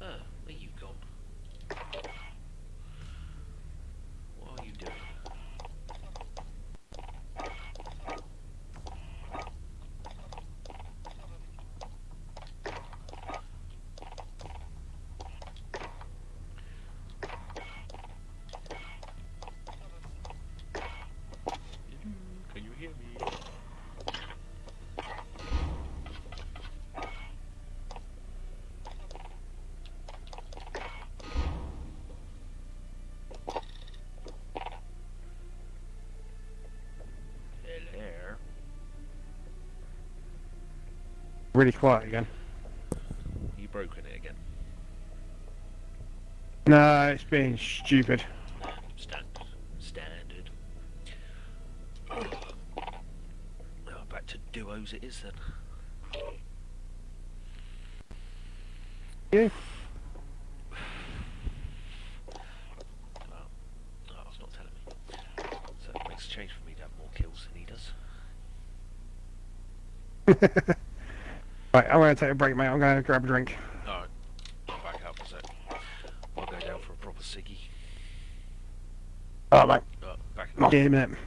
Ah, where you gone? What are you doing? Can you hear me? Hello. Really quiet again. You broken it again. No, it's being stupid. Standard. Standard. Oh, back to duos it is then. Yeah. Well, oh, it's not telling me. So it makes a change for me to have more kills than he does. Right, I'm to take a break, mate. I'm going to grab a drink. Alright. Back up a sec. I'll go down for a proper ciggy. Oh, mate. Oh, back in a minute.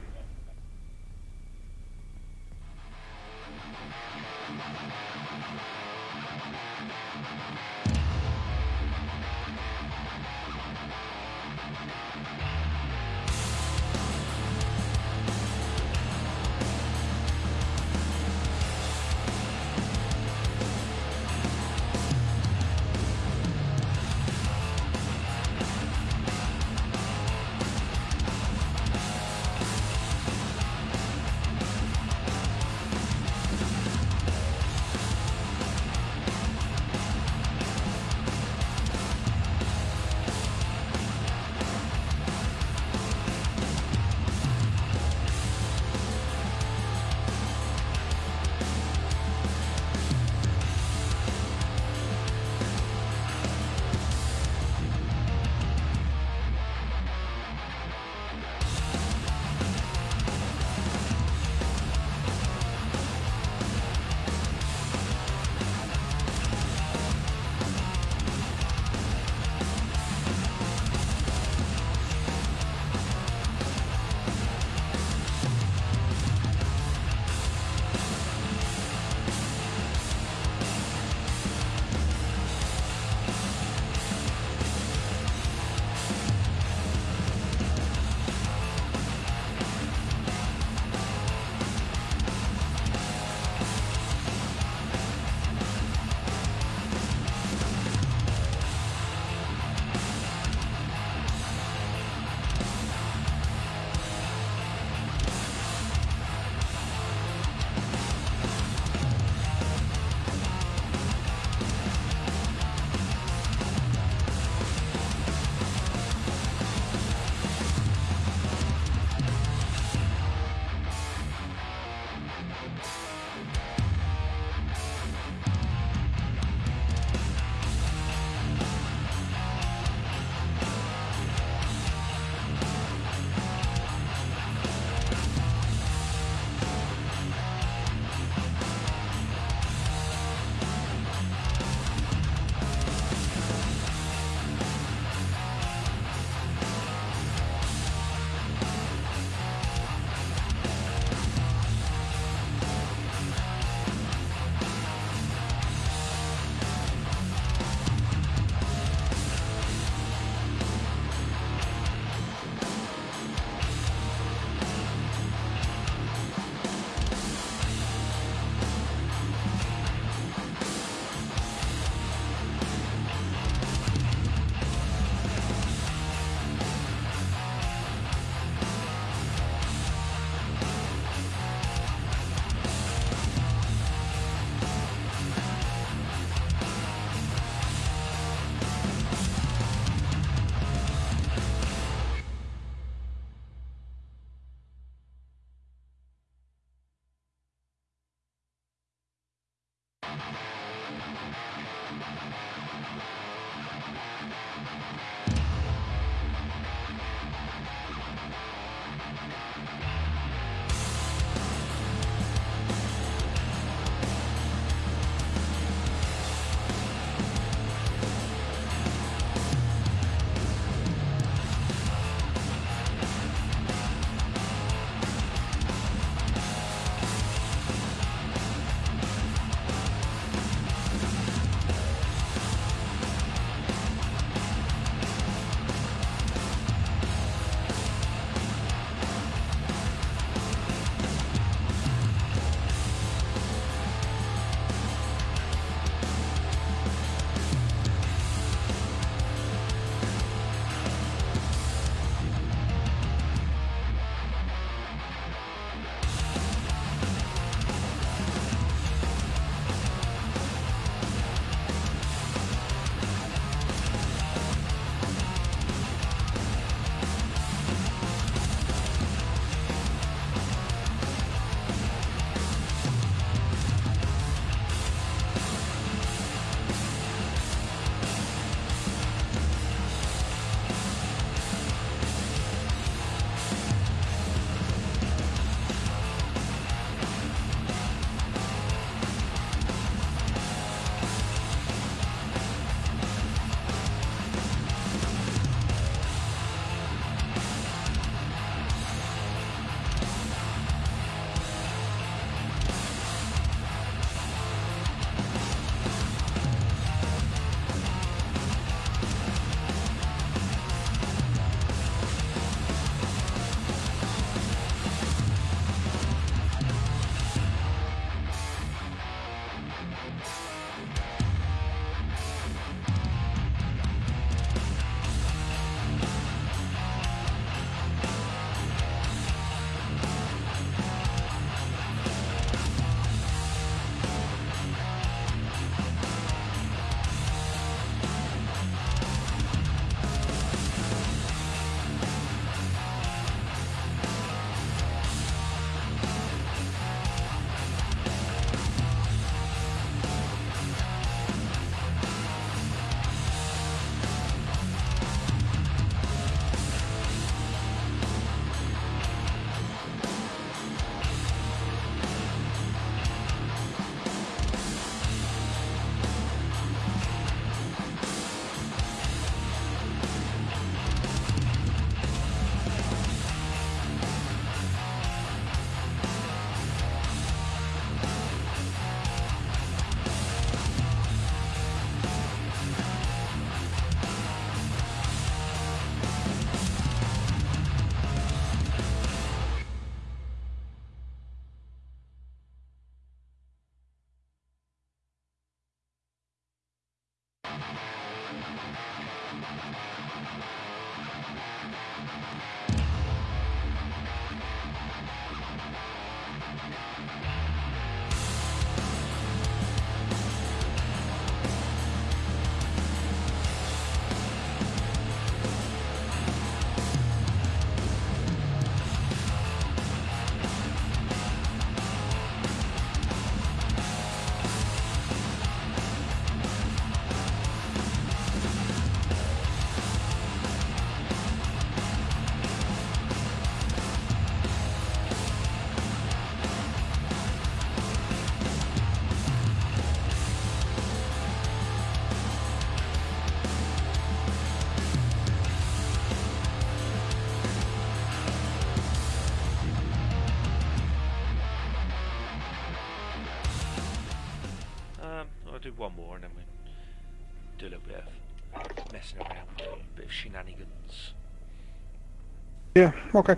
Okay.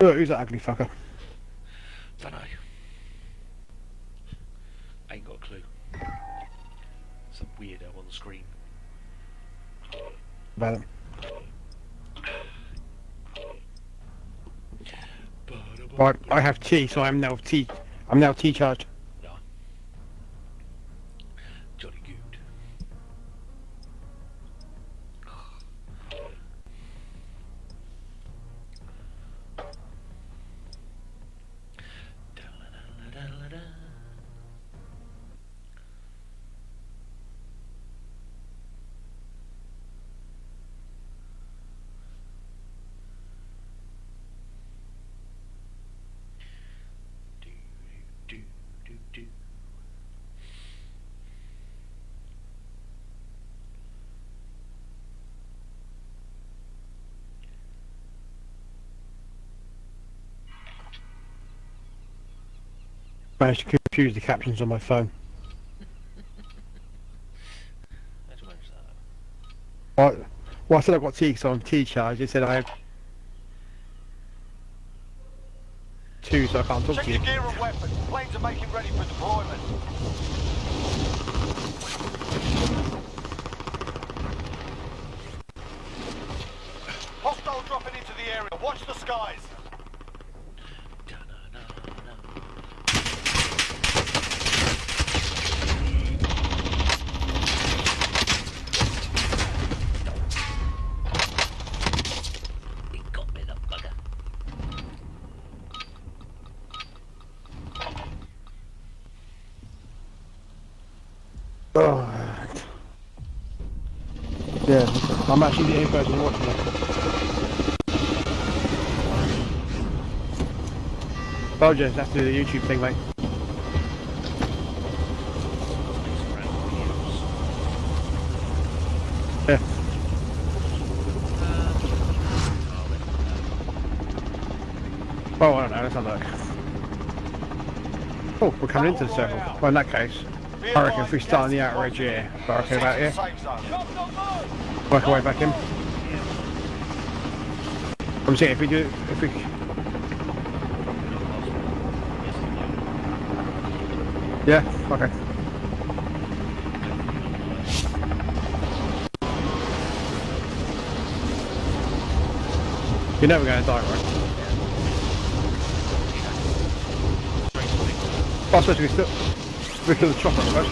Oh, who's that ugly fucker? Dunno. Ain't got a clue. Some weirdo on the screen. About. Right, I have T, so I'm now T. I'm now T charged. I managed to confuse the captions on my phone. How'd you manage that? Well, I said I've got T, so I'm T charged. It said I have two, so I can't talk Check to you. your gear and weapons. Planes are making ready for deployment. Hostile dropping into the area. Watch the skies. Da-na-na-na. He got me, the bugger. Oh. Yeah, I'm actually the only person watching it. Just have to do the YouTube thing, mate. Yeah. Oh, I don't know, let's have a look. Oh, we're coming into the circle. Well, in that case, I reckon if we start on the edge here, approaching. barricade about here, work our way back in. I'm saying if we do, if we, yeah, okay. You're never going to die, right? Oh, I suppose we can we kill the chopper, suppose.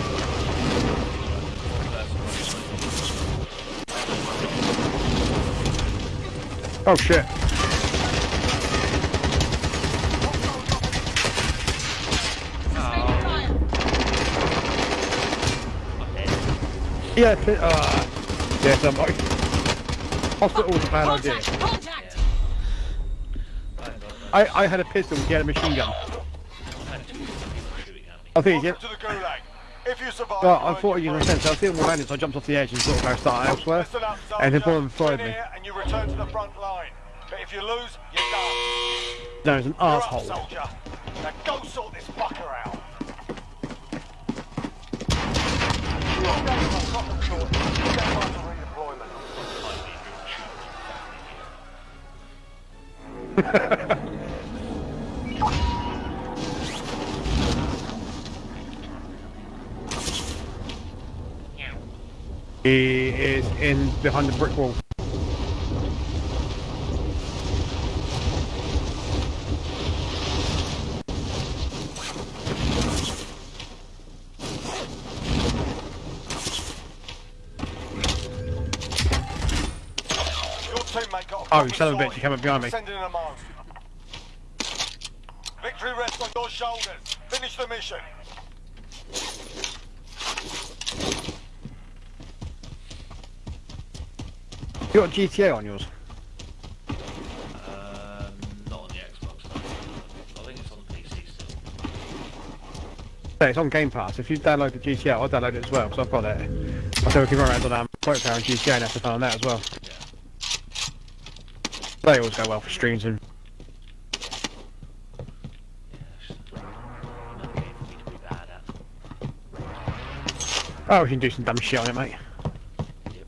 Oh shit. Yeah, pi- uh, yes, I'm like, hospital's a bad idea. Contact! I, I had a pistol, he had a machine gun. I think, yeah. Welcome to the Gulag. If you survive, Well, I thought you were so I was thinking more landing, so I jumped off the edge and sort of go start elsewhere. Up, And then one of them fired Win me. And you return to the front line. But if you lose, you're done. No, it's an You're up, asshole. soldier. Now go sort this fucker out. You're ready for in behind the brick wall. Your teammate got a Oh, son of a bitch, you came up behind me. Sending them home. Victory rests on your shoulders. Finish the mission. You got GTA on yours? Um, not on the Xbox. I think it's on the PC still. Yeah, it's on Game Pass. If you download the GTA, I'll download it as well, because I've got it. I said we can run around on um, Quote Power and GTA and have fun on that as well. They always go well for streams and Yeah, it's another game for me to be bad at. Oh, we can do some dumb shit on it, mate. Yep.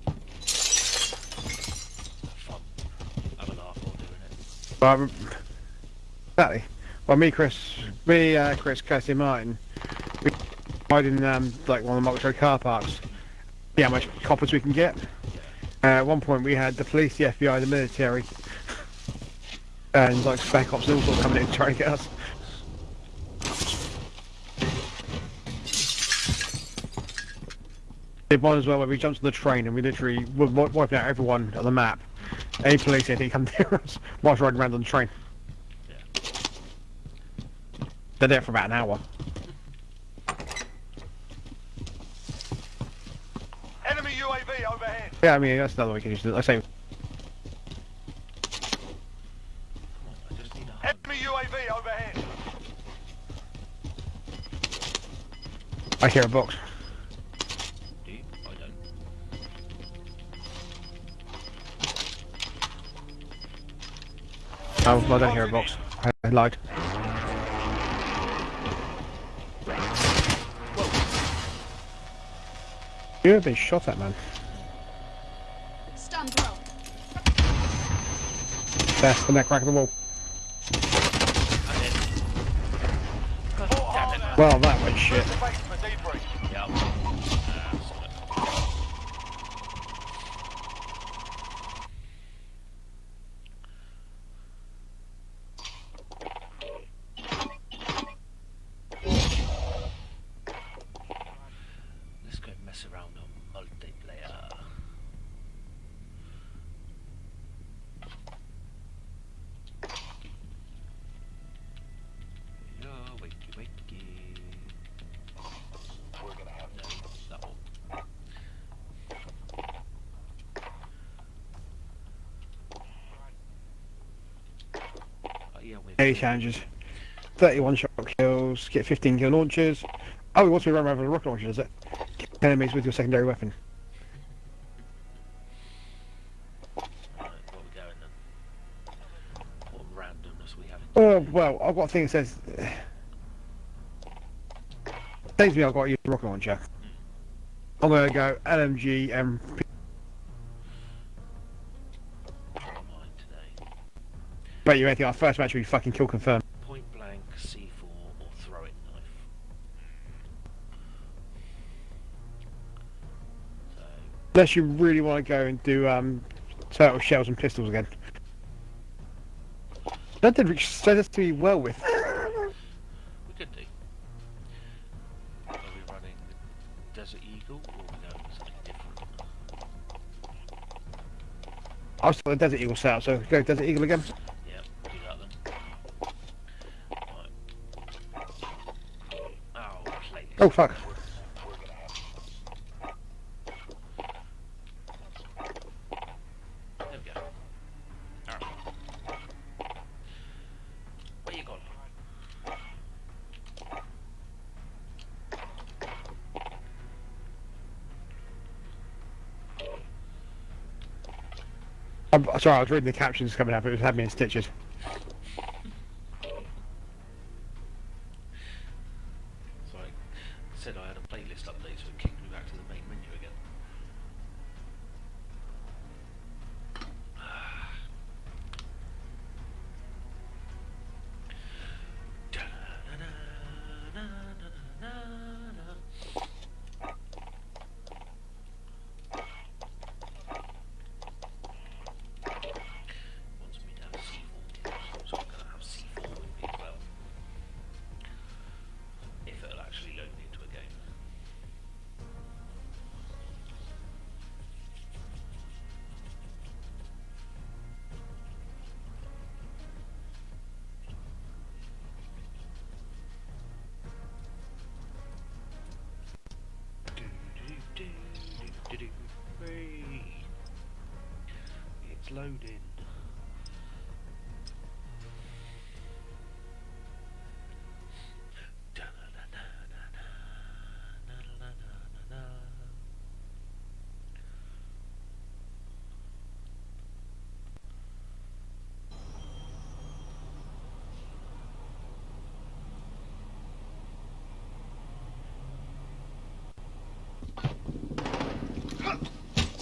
Fun. Have a laugh while doing it. Well, exactly. Well, me, Chris, me, uh, Chris, Kirsty, Martin, we hide in um, like one of the multi car parks. See how much coppers we can get. Uh, at one point, we had the police, the FBI, the military, and like spec ops all sorts coming in trying to get us. Did one as well where we jumped on the train and we literally were wiping out everyone on the map. Any police, anything come near us whilst riding around on the train. Yeah. They're there for about an hour. Enemy UAV overhead. Yeah, I mean, that's another way we can use it. I say, I just need a hug. Enemy UAV overhead. I hear a box. Oh, I don't hear a box. I lied. You've been shot at, man. Stand well. There, in that crack of the wall. I'm in. God damn it. Well, that went shit. Clear the base for debrief. Yeah. Ah, solid. Let's go mess around on multiplayer. Yeah, wakey wakey. We're gonna have no, that one. Oh, yeah, with 80 challenges. 31 shot kills, get 15 kill launches. Oh, he wants me to run around with a rocket launcher, does it? Enemies with your secondary weapon. Oh, well, I've got a thing that says... To me I've got to use a rocket launcher. I'm going to go LMG and... Bet you anything, our first match will be fucking kill confirmed. Point blank, C4, or throw it knife. So, Unless you really want to go and do um, turtle shells and pistols again. That did do well with. we could do. Are we running the Desert Eagle, or are we going something different? I was the Desert Eagle set up, so go Desert Eagle again. Yeah, do that then. Right. Oh, play this. Oh fuck. There we go. Alright. Where you gone? I'm sorry, I was reading the captions coming up. It was had me in stitches.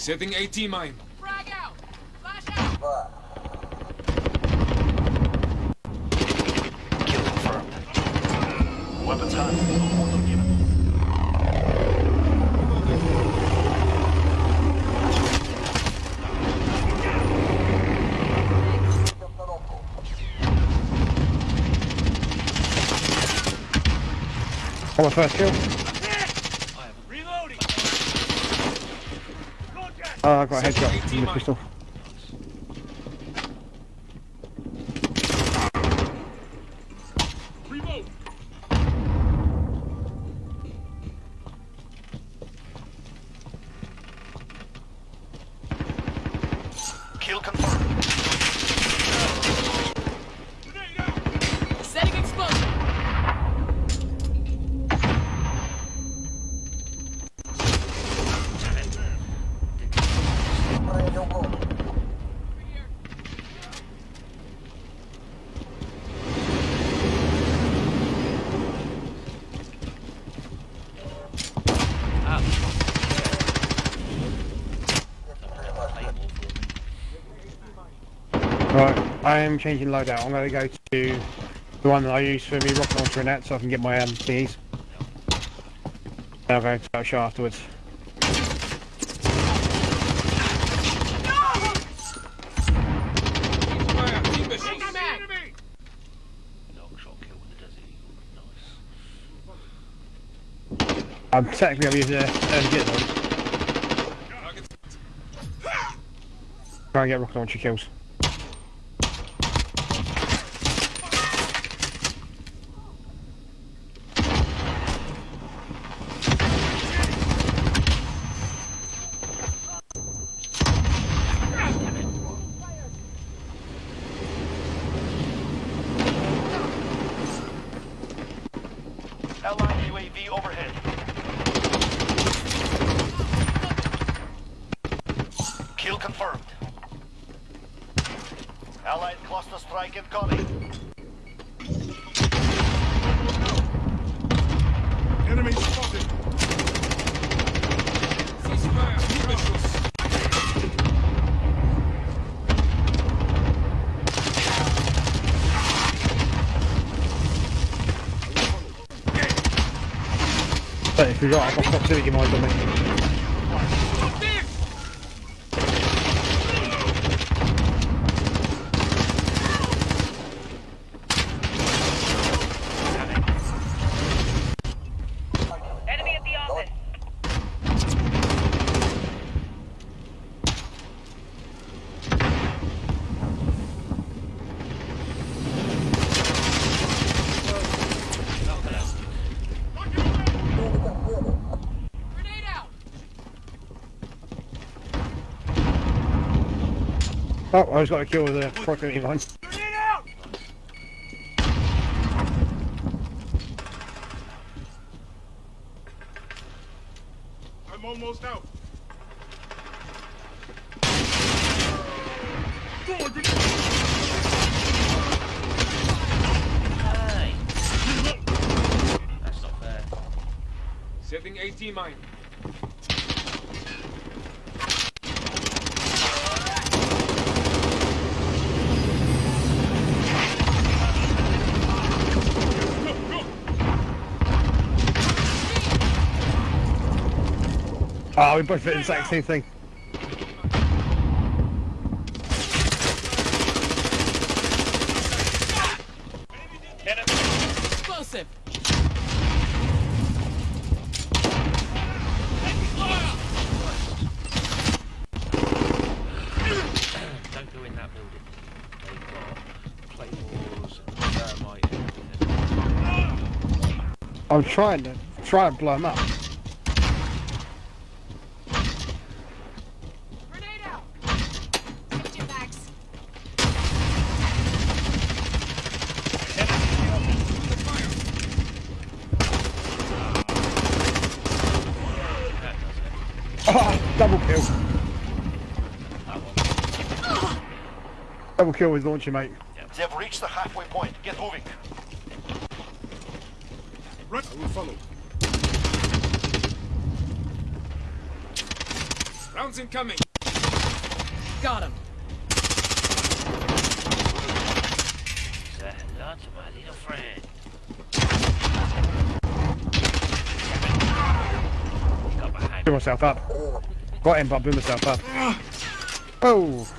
Setting AT mine. Frag out! Flash out! Kill confirmed. Weapons hot. Order. On my first kill. Uh, oh, I got a headshot from the pistol. I am changing loadout. I'm going to go to the one that I use for me rocket launcher and that so I can get my um. Then I'll go to afterwards. Knock shot the. Nice. I'm technically I'm using a MG though. Try and get rocket launcher kills. Allied UAV overhead. Kill confirmed. Allied cluster strike incoming. Enemy spotted. Ceasefire. Missiles. But if you're right, I've got proximity mines on me. I just got a kill with a proximity mine. I'm almost out. Hey! That's not fair. Setting AT mine. Oh, we both did the exact same thing. Explosive! Don't go in that building. They've got claymores and thermite. I'm trying to try and blow them up. Grenade out! Switching back. Double kill with launcher, mate. They've reached the halfway point. Get moving. Right. I will follow. Rounds incoming. Got him. Say hello to my little friend. Got behind Blew myself up. Got him, but I blew myself up. Ah. Oh,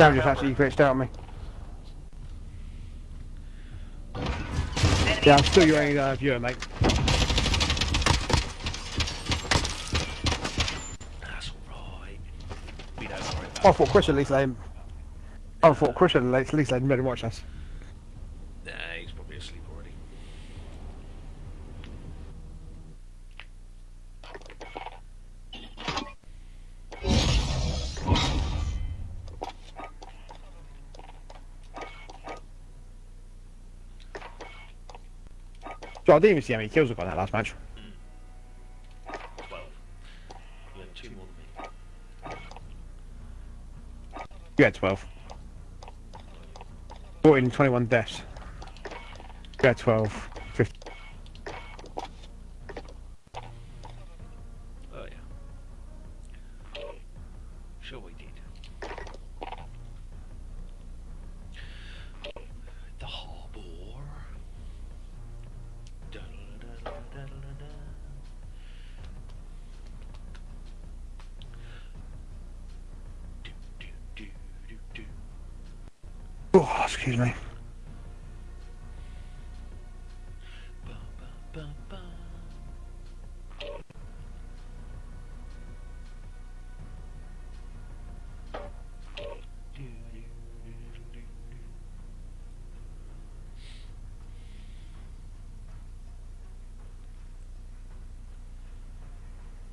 Good. We will Damn, just actually glitched out on me. Yeah, I'm still your only uh, viewer, mate. That's alright. We don't worry about I thought Chris at least let him. I thought Chris at least let him better watch us. Nah, he's probably asleep already. So I didn't even see how many kills I got in that last match. 12. You had two more than me. You had 12. 14 and 21 deaths. You had 12.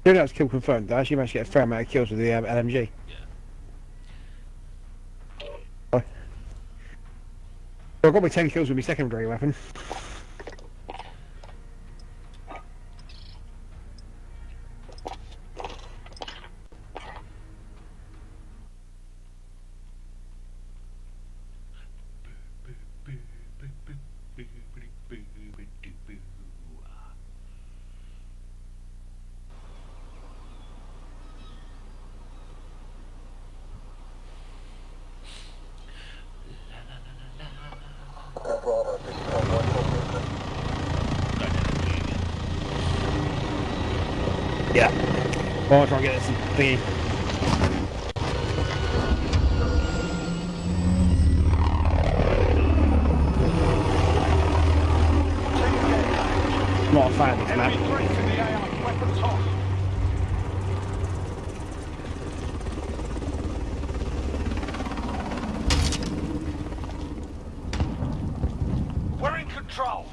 Even though it's kill confirmed, I actually managed to get a fair amount of kills with the um, LMG. Oh. So I got my 10 kills with my secondary weapon. Well, I'll try and get this thingy. Not a fan of this map. Enemy threats in the AO. Weapons hot. We're in control.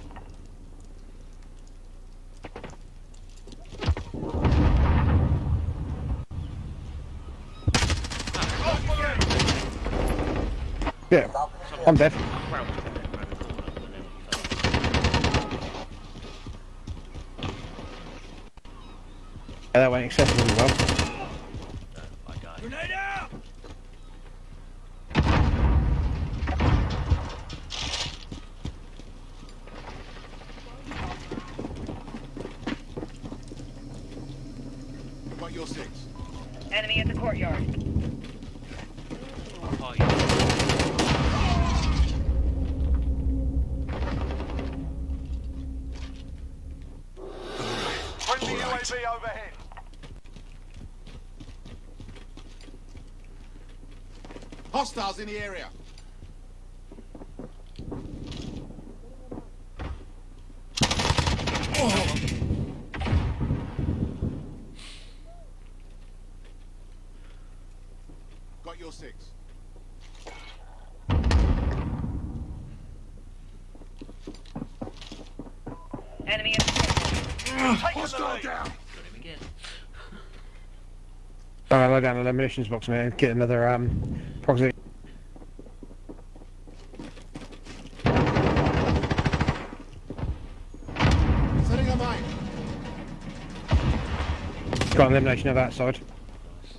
Yeah. I'm dead. Crouched in there, around the corner, and then he fell. Yeah, that went excessively well. Grenade out! Got your six. Enemy at the courtyard. Oh, yeah. Friendly UAV overhead. Hostiles in the area. Got your six. Enemy at the courtyard. Taking the Hostile lead. down. Got him again. I'm gonna load down an ammunitions box and get another um proximity. Setting a mine. Got an elimination of that side. Nice.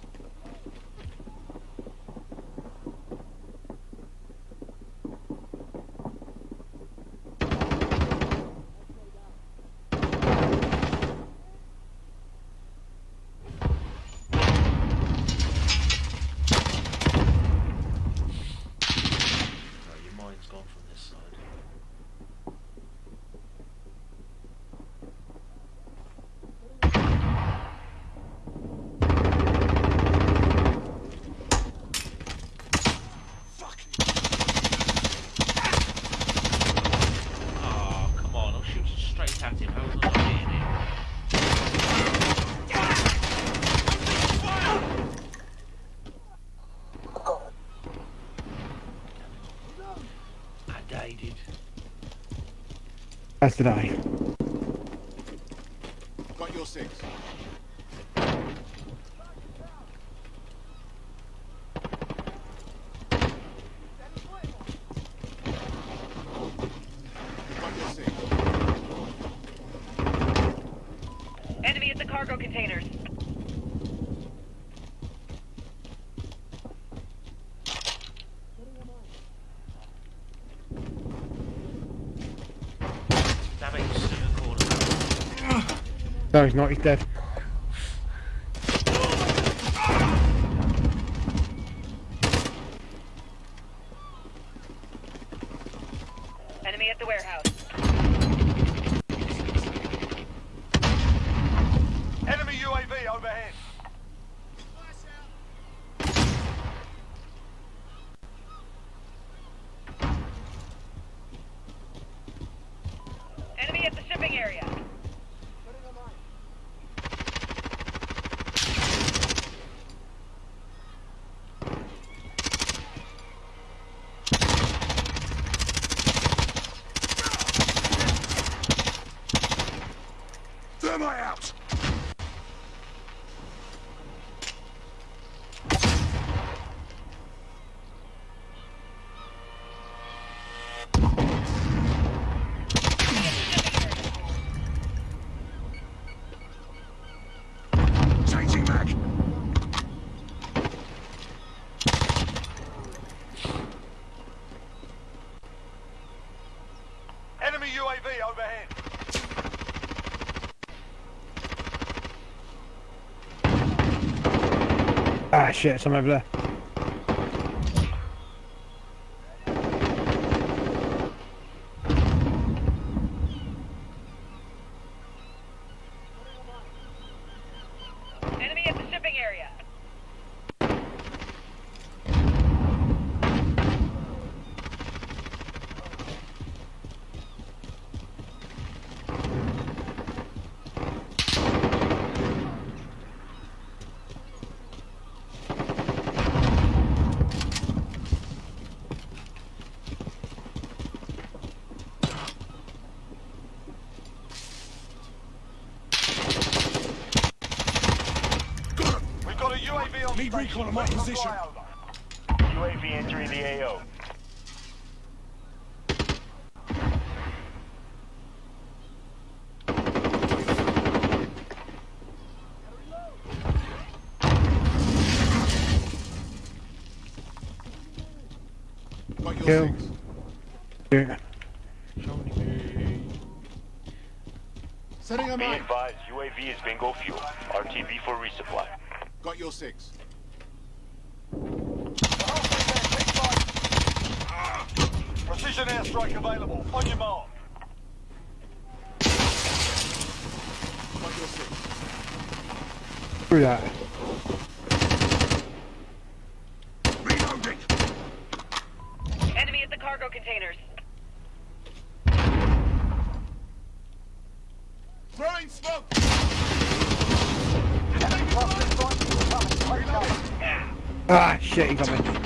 Right, your mind's gone from this side. Oh, come on, I'll shoot straight at him. How was I not hitting him? I died it. As did I. Got your six. Got your six. cargo containers. Damn it, he's stood in the corner. He's not. He's dead. Enemy at the warehouse. Enemy UAV overhead. Enemy at the shipping area. Thermite out! Changing mag! Enemy UAV overhead. Ah, shit. Some over there. Enemy at the shipping area. We've got a UAV on Need station. recon on my Ready for position. flyover. UAV entering the AO. Got your Kill. six. Yeah. Setting a mine. advised, UAV is bingo fuel. RTB for resupply. Got your six. Precision airstrike available. On your mark. Got your six. Through that. Reloading! Enemy at the cargo containers. Throwing smoke. Ah, shit. He got me.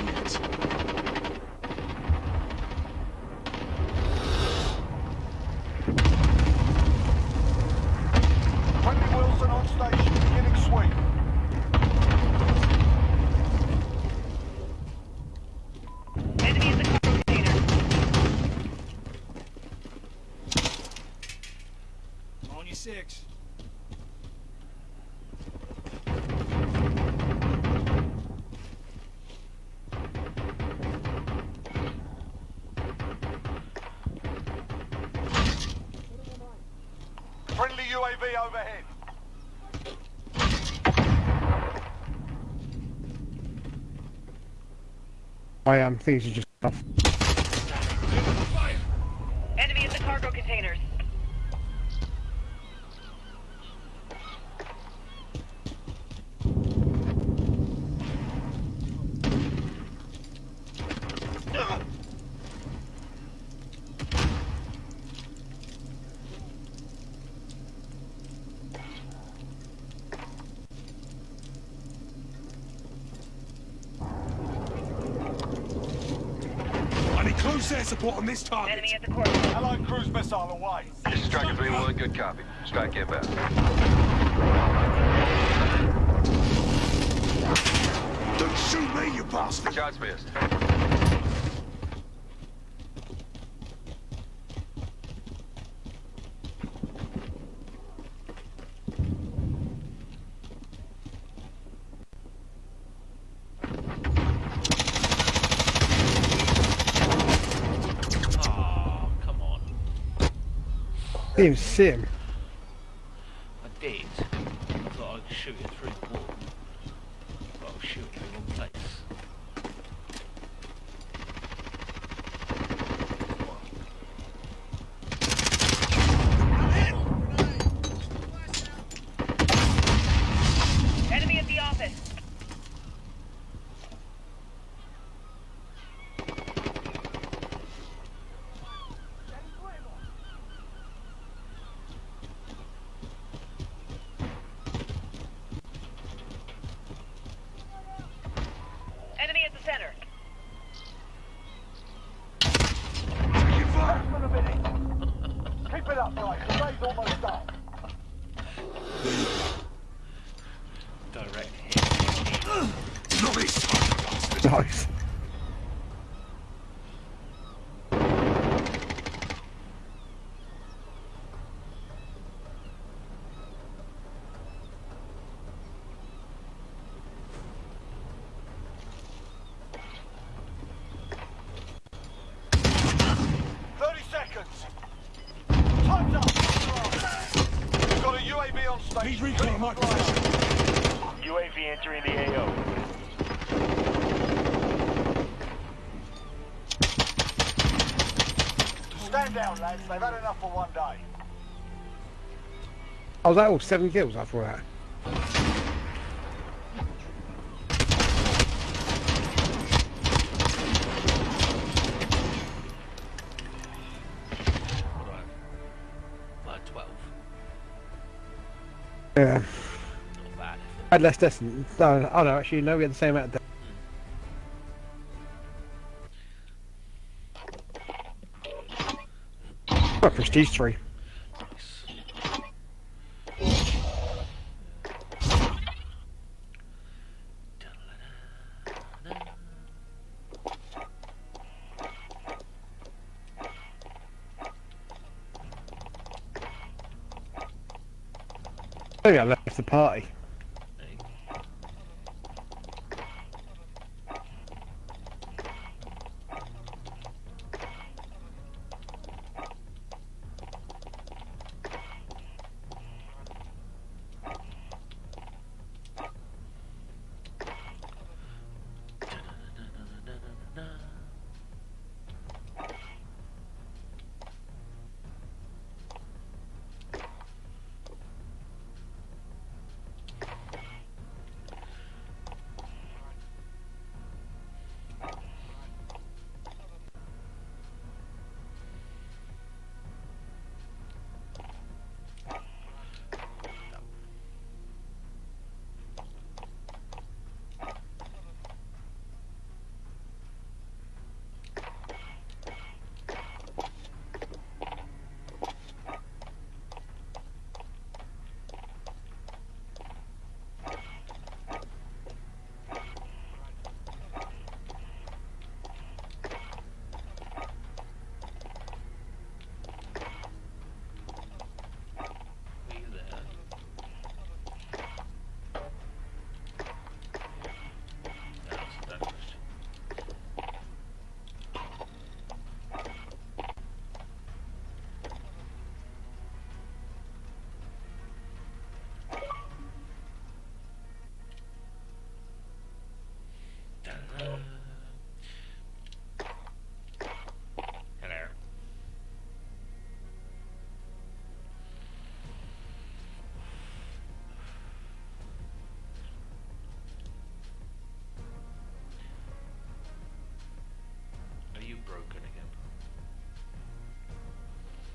Things are just off. Enemy at the cargo containers. I need close air support on this target. Enemy at the courtyard. Allied cruise missile away. This is Striker 3-1, good copy. Strike inbound. Don't shoot me, you bastard! Shots missed. Didn't even Oh, that was seven kills after that. Yeah. I had less distance. No, oh no, actually, no, we had the same amount of distance. Oh, prestige 3. Party.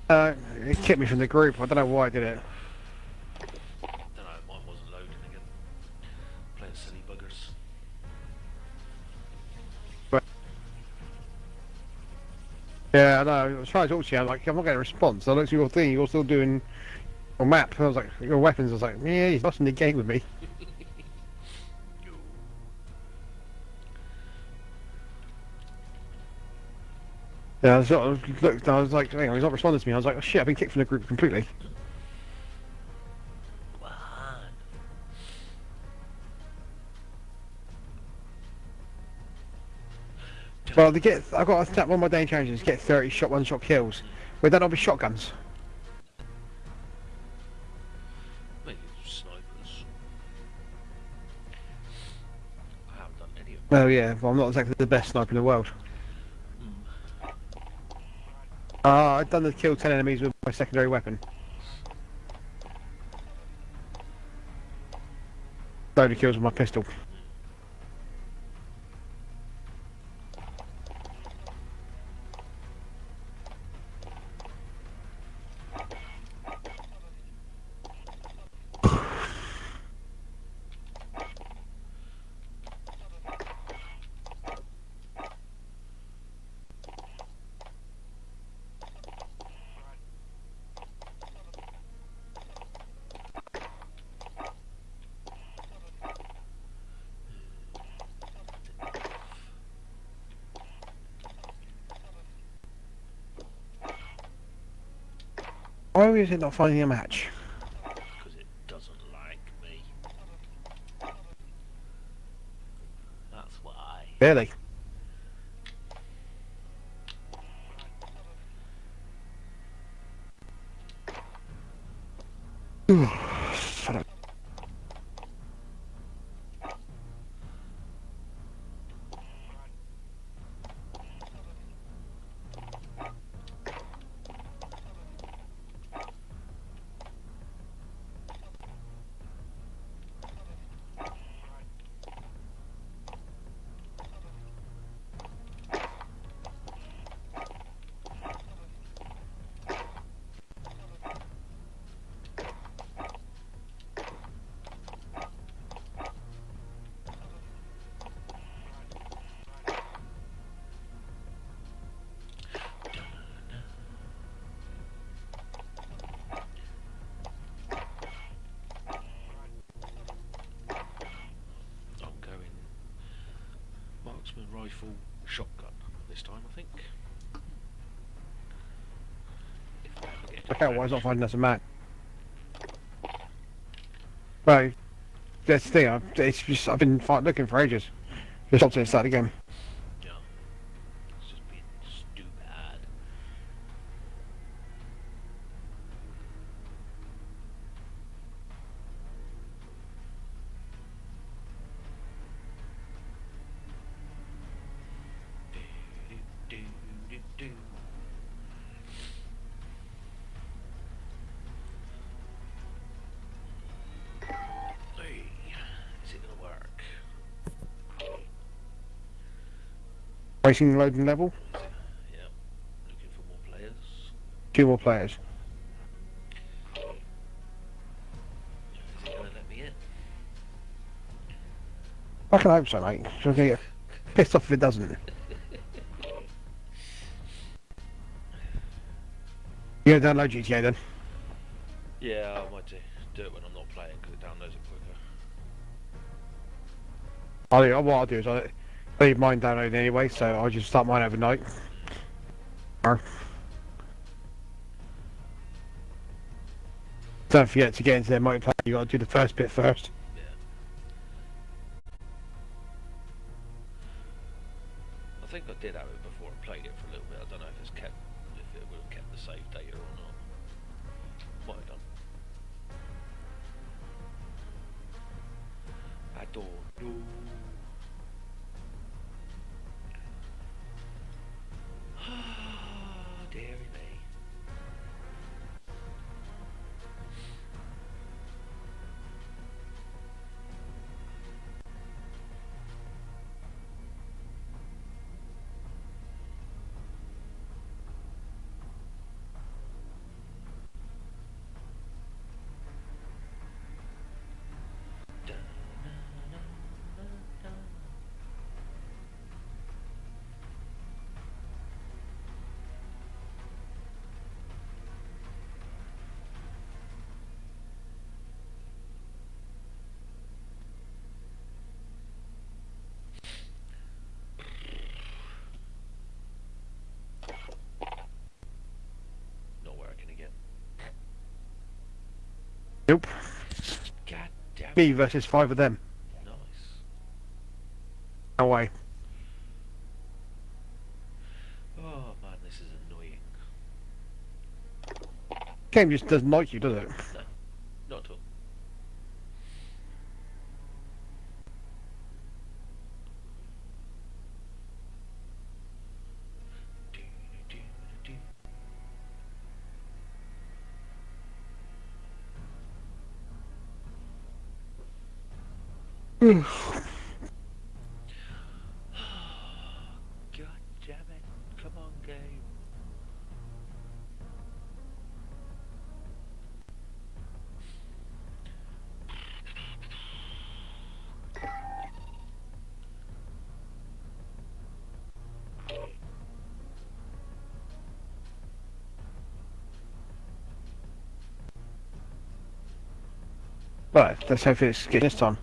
Uh, it kicked me from the group. I don't know why I did it. Don't know, wasn't loading again. Playing silly buggers. Yeah, I know. I was trying to talk to you. I'm like, I'm not getting a response. I looked at your thing. You're still doing your map. I was like, your weapons. I was like, yeah, he's lost in the game with me. Yeah, I looked, I was like, hang on, he's not responding to me. I was like, oh shit, I've been kicked from the group completely. Well, they get, I've got to tap one more day changes, get 30 shot one shot kills. Would that not be shotguns? Maybe snipers. I haven't done any of them. Well, yeah, well, I'm not exactly the best sniper in the world. I've done the kill 10 enemies with my secondary weapon. Load of kills with my pistol. It not finding a match? Because it doesn't like me. That's why. Really? Shut up. I'm going marksman rifle shotgun this time, I think. If Ever why is not finding us a match? Well, that's the thing, I've, it's just, I've been looking for ages. Just stopped it and started again. Loading level, Yep. Looking for more players. two more players. Is it gonna let me in? I can hope so, mate. So I'm gonna get pissed off if it doesn't. You gonna download GTA then? Yeah, I might do, do it when I'm not playing because it downloads it quicker. I'll, do- what I'll do is I'll leave mine downloaded anyway, so I'll just start mine overnight. Don't forget to get into their multiplayer, you gotta do the first bit first. Yeah. I think I did have it Nope. God damn Me versus five of them. Nice. No way. Oh man, this is annoying. Game just doesn't like you, does it? No, not at all. God damn it. Come on, game. Right, let's hope it's getting this time.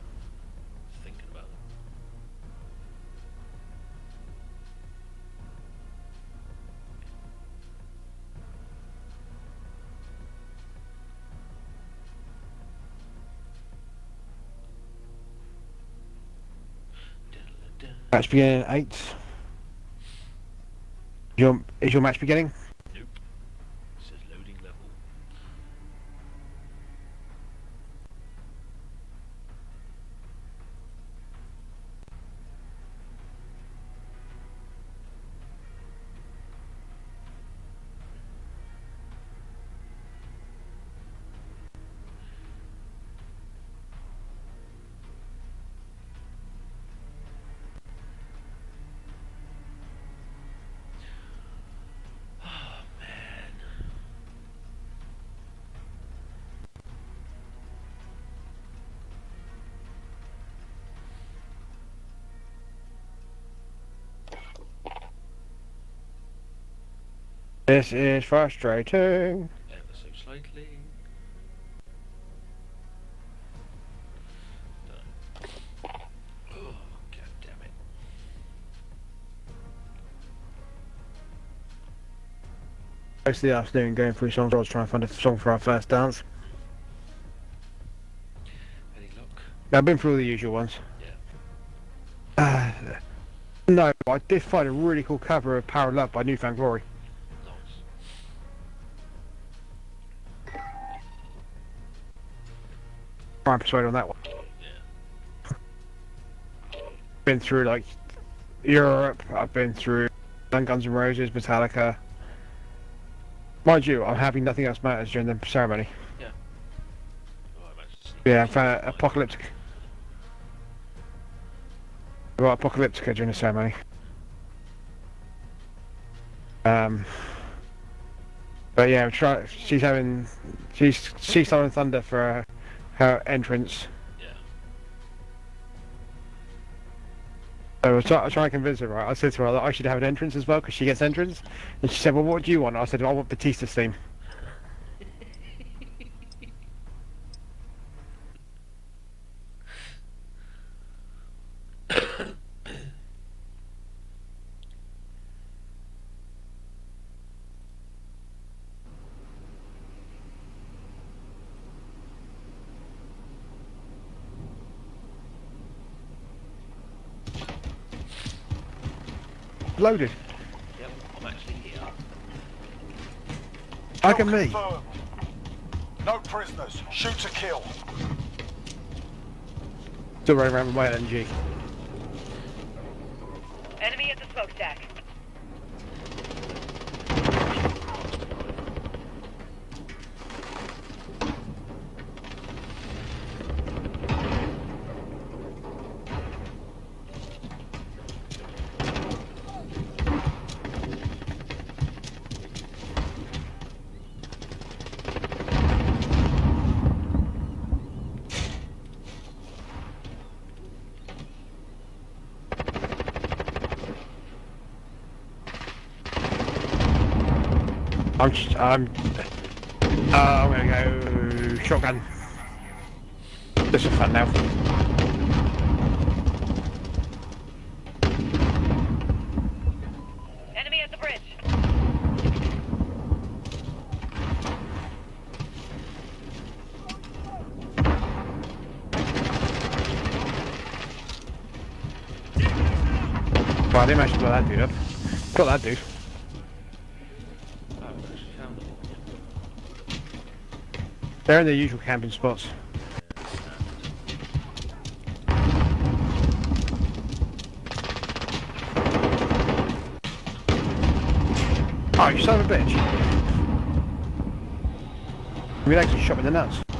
Match beginning at 8. Your, is your match beginning? This is frustrating. Ever so slightly. No. Oh, god damn it. Most of the afternoon going through songs, I was trying to find a song for our first dance. Any luck? I've been through all the usual ones. Yeah. Uh, no, I did find a really cool cover of Power of Love by New Found Glory. And persuade on that one. Yeah. Been through like Europe, I've been through Guns N' Roses, Metallica. Mind you, I'm having nothing else matters during the ceremony. Oh, actually seen Yeah, I found Apocalyptic. I got Apocalyptica during the ceremony. Um, but yeah, try, she's having, she's she's throwing thunder for her, her entrance. Yeah. So I was, try, I was trying to convince her, right? I said to her that I should have an entrance as well because she gets entrance. And she said, well, what do you want? I said, I want Batista's theme. Loaded. Yep, I'm actually here. Like at me. No prisoners. Shoot to kill. Still running around with my LMG. I'm just, I'm, uh, I'm gonna go shotgun. This is fun now. Enemy at the bridge. Well, I didn't actually blow that dude up. Got that dude. I haven't actually found it. They're in their usual camping spots. Oh, you son of a bitch. You actually shot me in the nuts.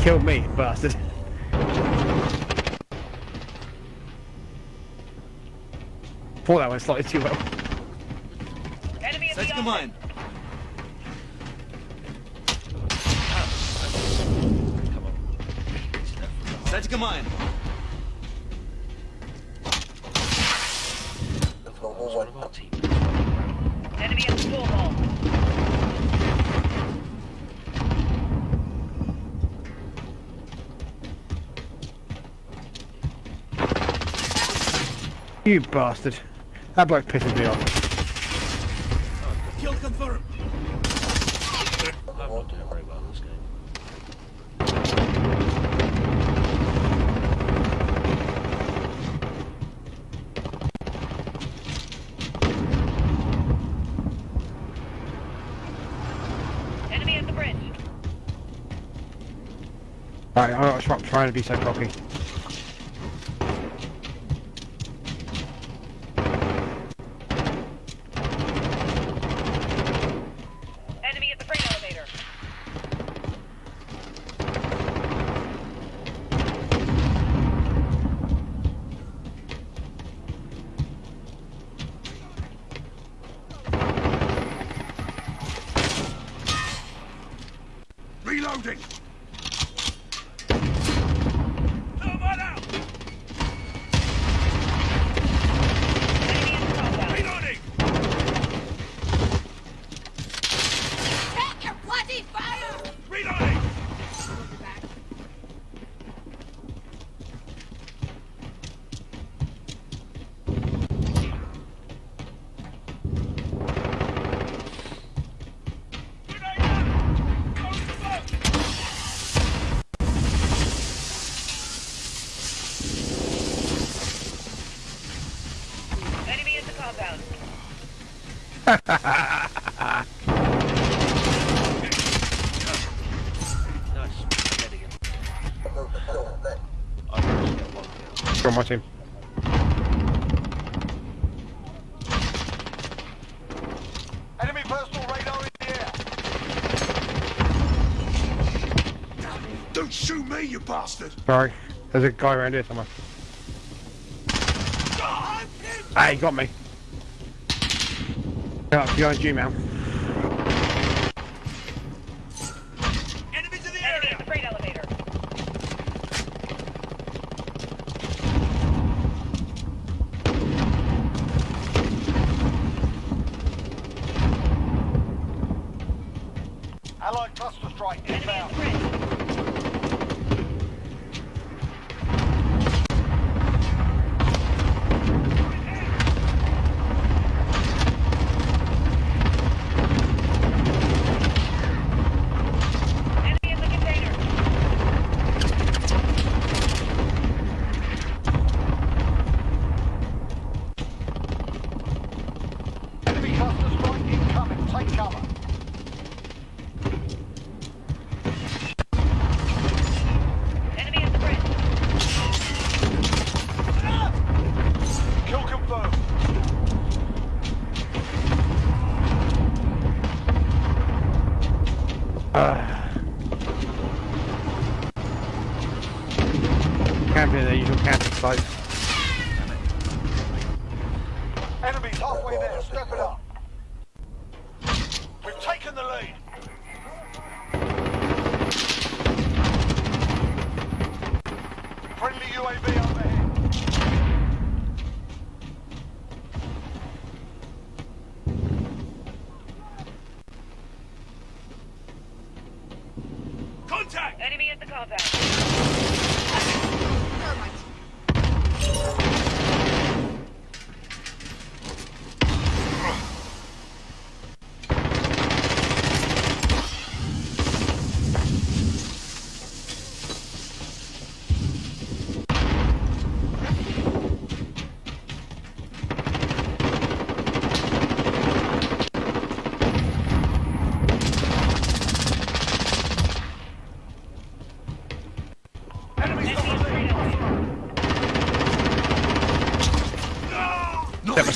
killed me, bastard. Thought that went slightly too well. Enemy You bastard. That bloke pisses me off. Kill confirmed. Enemy at the bridge. Right, I'm not trying to be so cocky. bastard! Sorry. There's a guy around here somewhere. Ah, he got me. Yeah, behind you, man.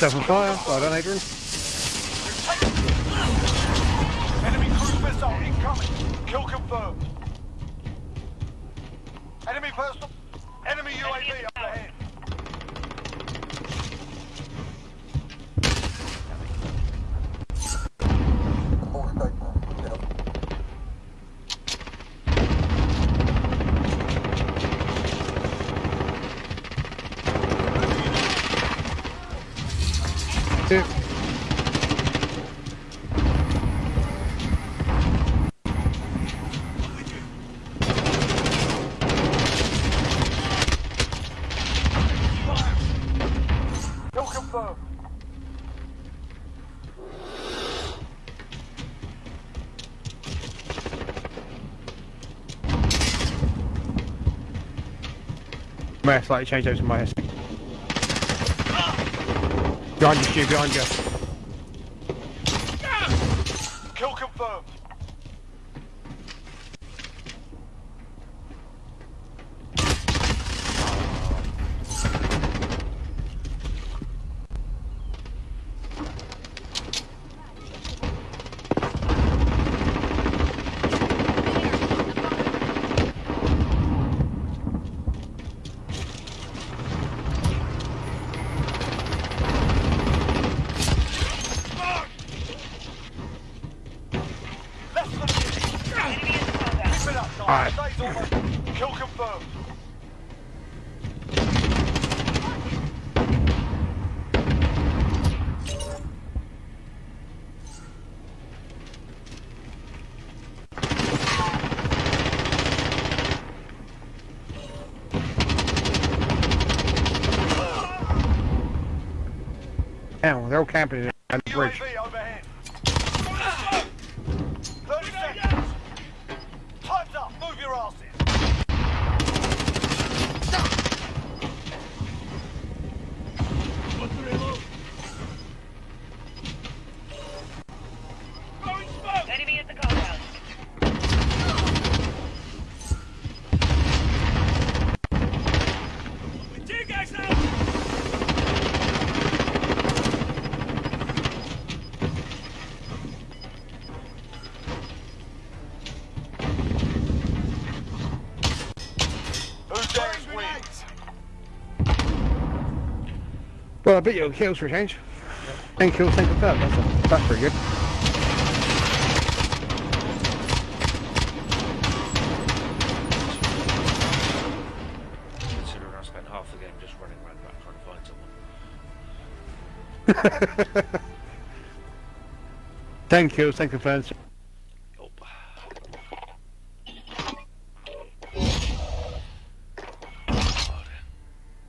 Set myself on Adrian. Slightly change those in my head. Behind you, Stu, behind you. Kill confirmed. Less than a minute. Enemy in the compound. Keep it up, Alright. guys. Days almost. Kill confirmed. Hell, camping Bet your kills for a change. 10 kills, 10 confirmed. That's, a, that's pretty good. Considering I spent half the game just running around back trying to find someone. 10 kills, 10 confirmed.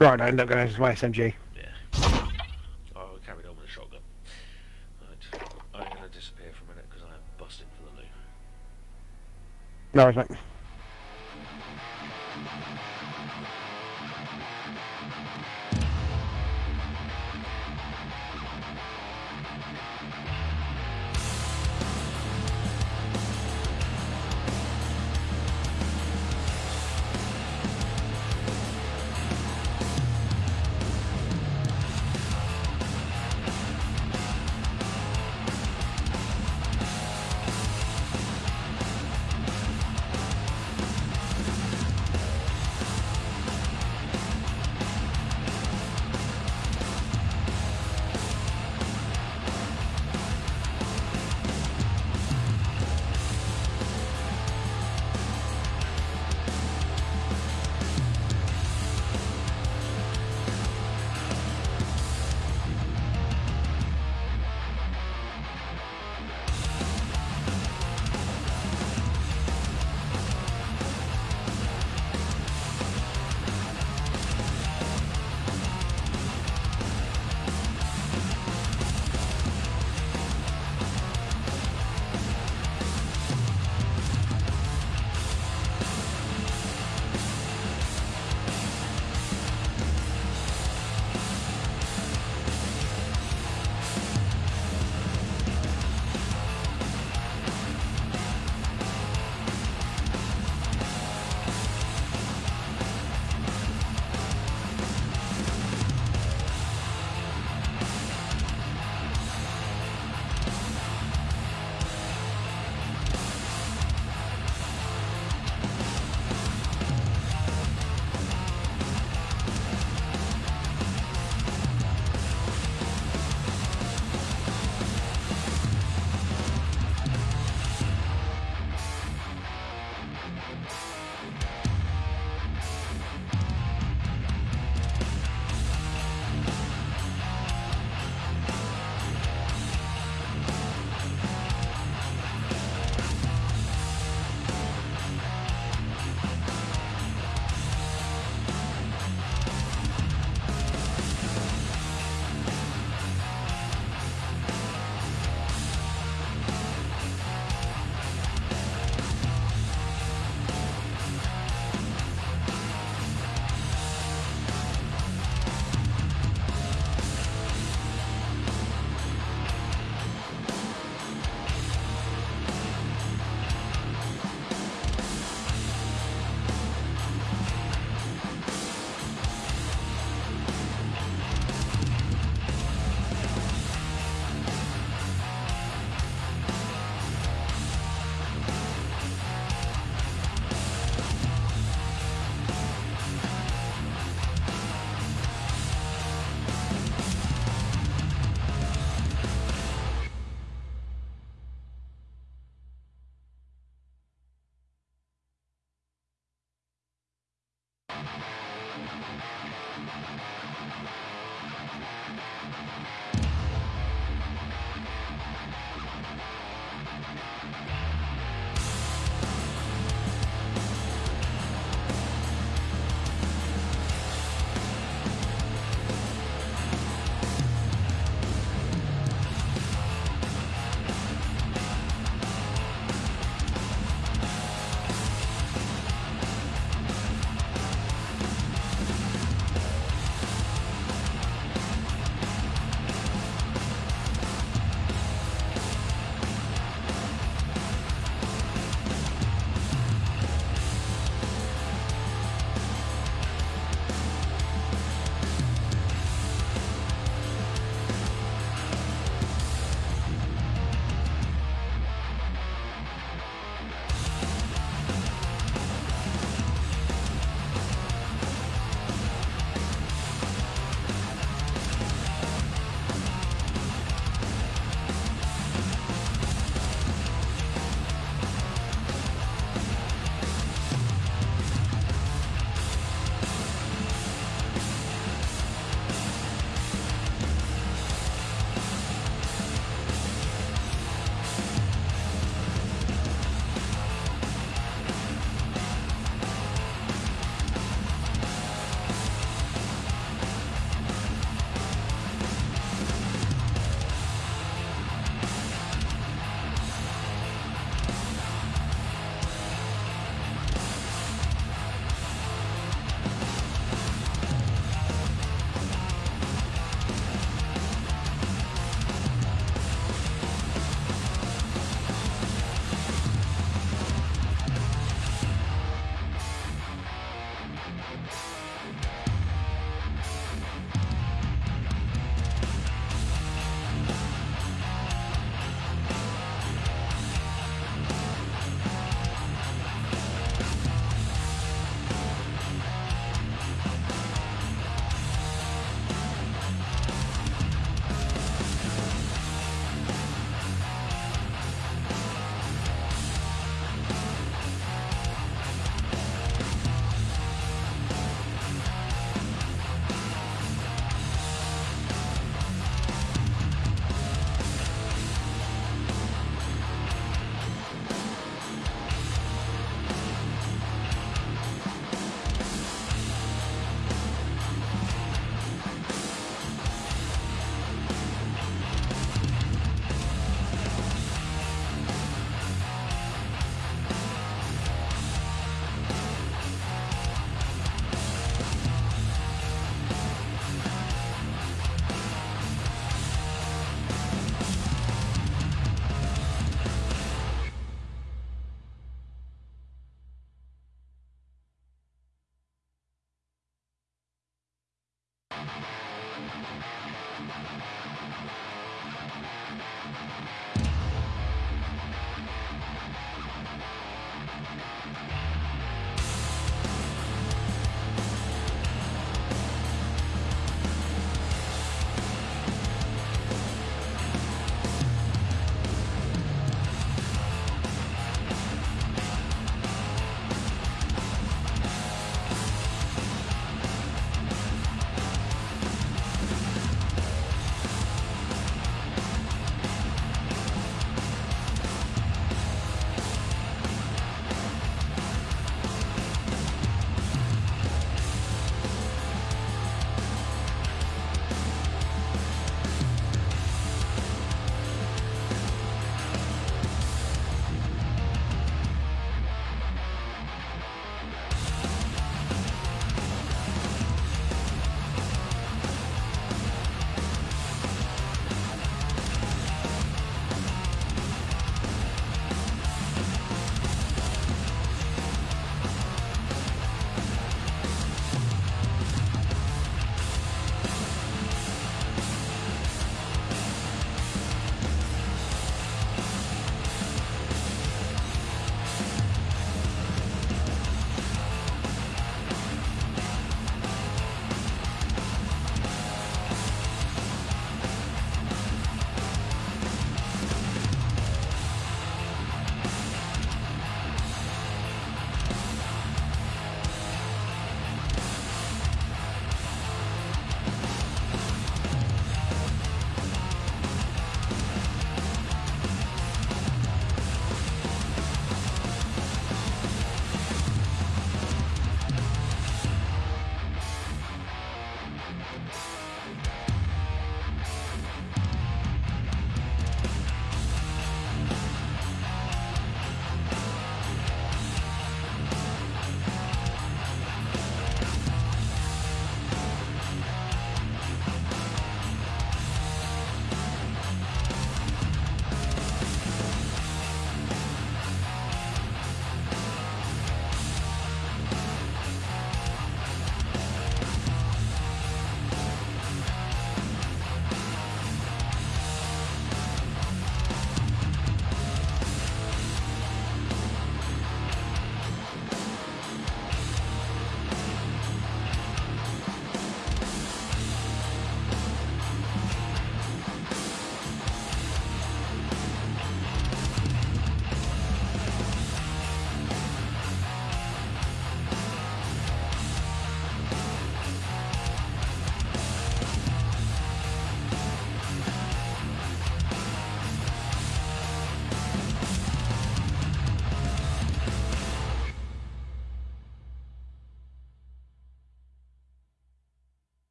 Right, I end up going to use my SMG. Yeah. Oh, we carried on with a shotgun. Right. I'm going to disappear for a minute because I am busting for the loo. No worries, mate.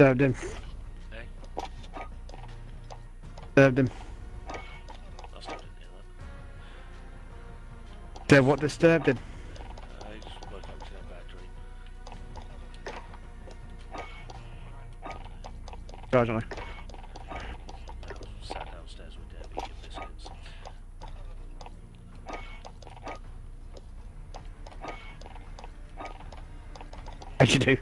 Disturbed him. Eh? Disturbed him. I still didn't hear that. Did what disturbed him? Uh, he just woke up to a bad dream. I don't know. I was sat downstairs with Debbie eating biscuits. As you do.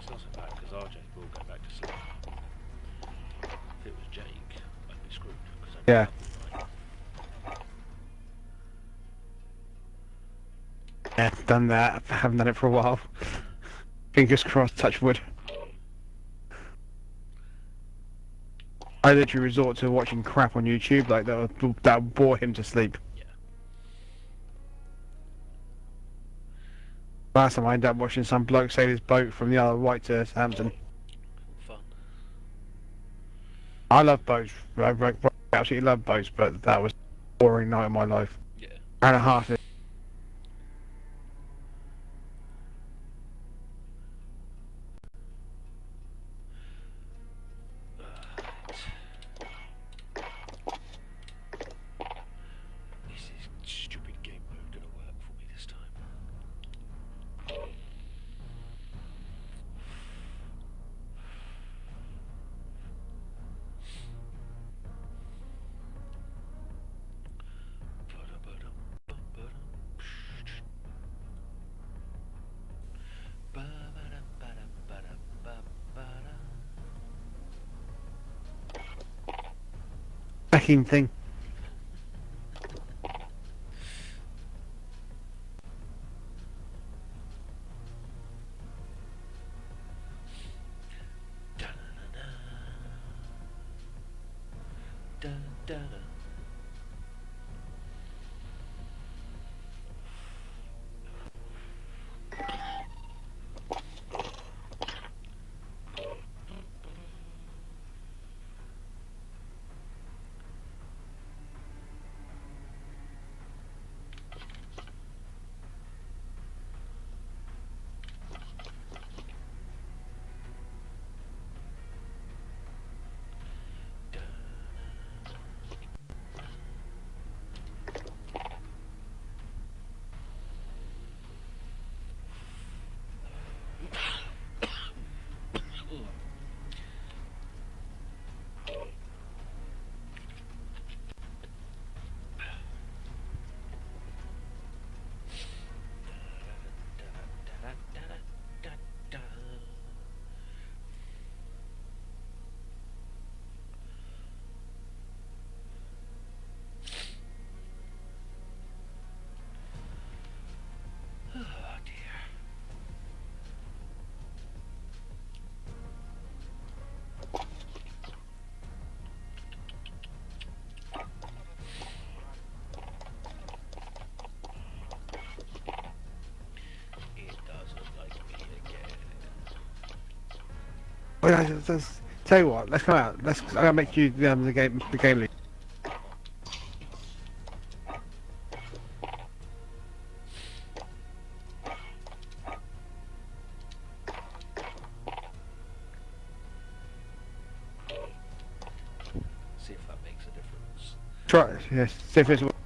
It's not so bad because RJ will go back to sleep. If it was Jake, I'd be screwed. Cause I'd Yeah. be up all night. Yeah, done that. I haven't done it for a while. Fingers crossed, touch wood. I literally resort to watching crap on YouTube like that would, that bore him to sleep. Yeah. Last time I ended up watching some bloke sail his boat from the Isle of Wight to Southampton. Fun. I love boats. I absolutely love boats, but that was a boring night of my life. Yeah. And a half. Thing. Well, let's- tell you what, let's come out. Let's. I'm gonna make you um, the game the game lead. See if that makes a difference. Try it. Yes. See if it's.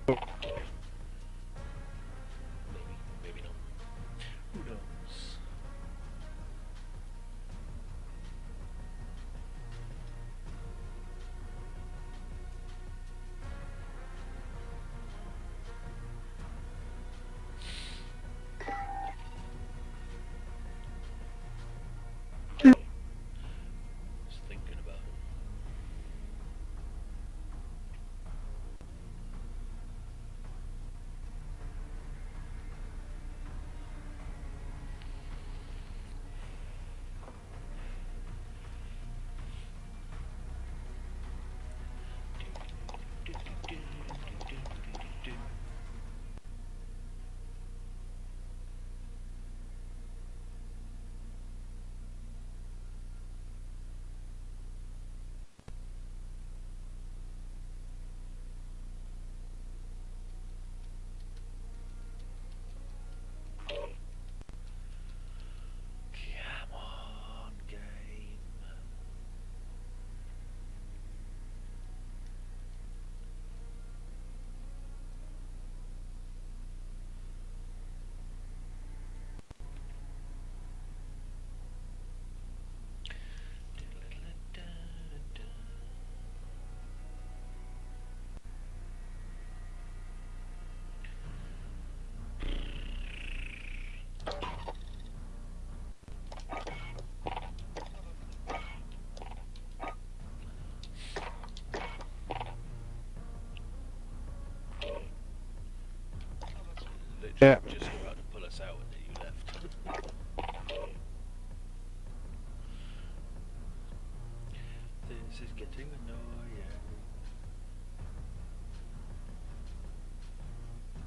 Annoying.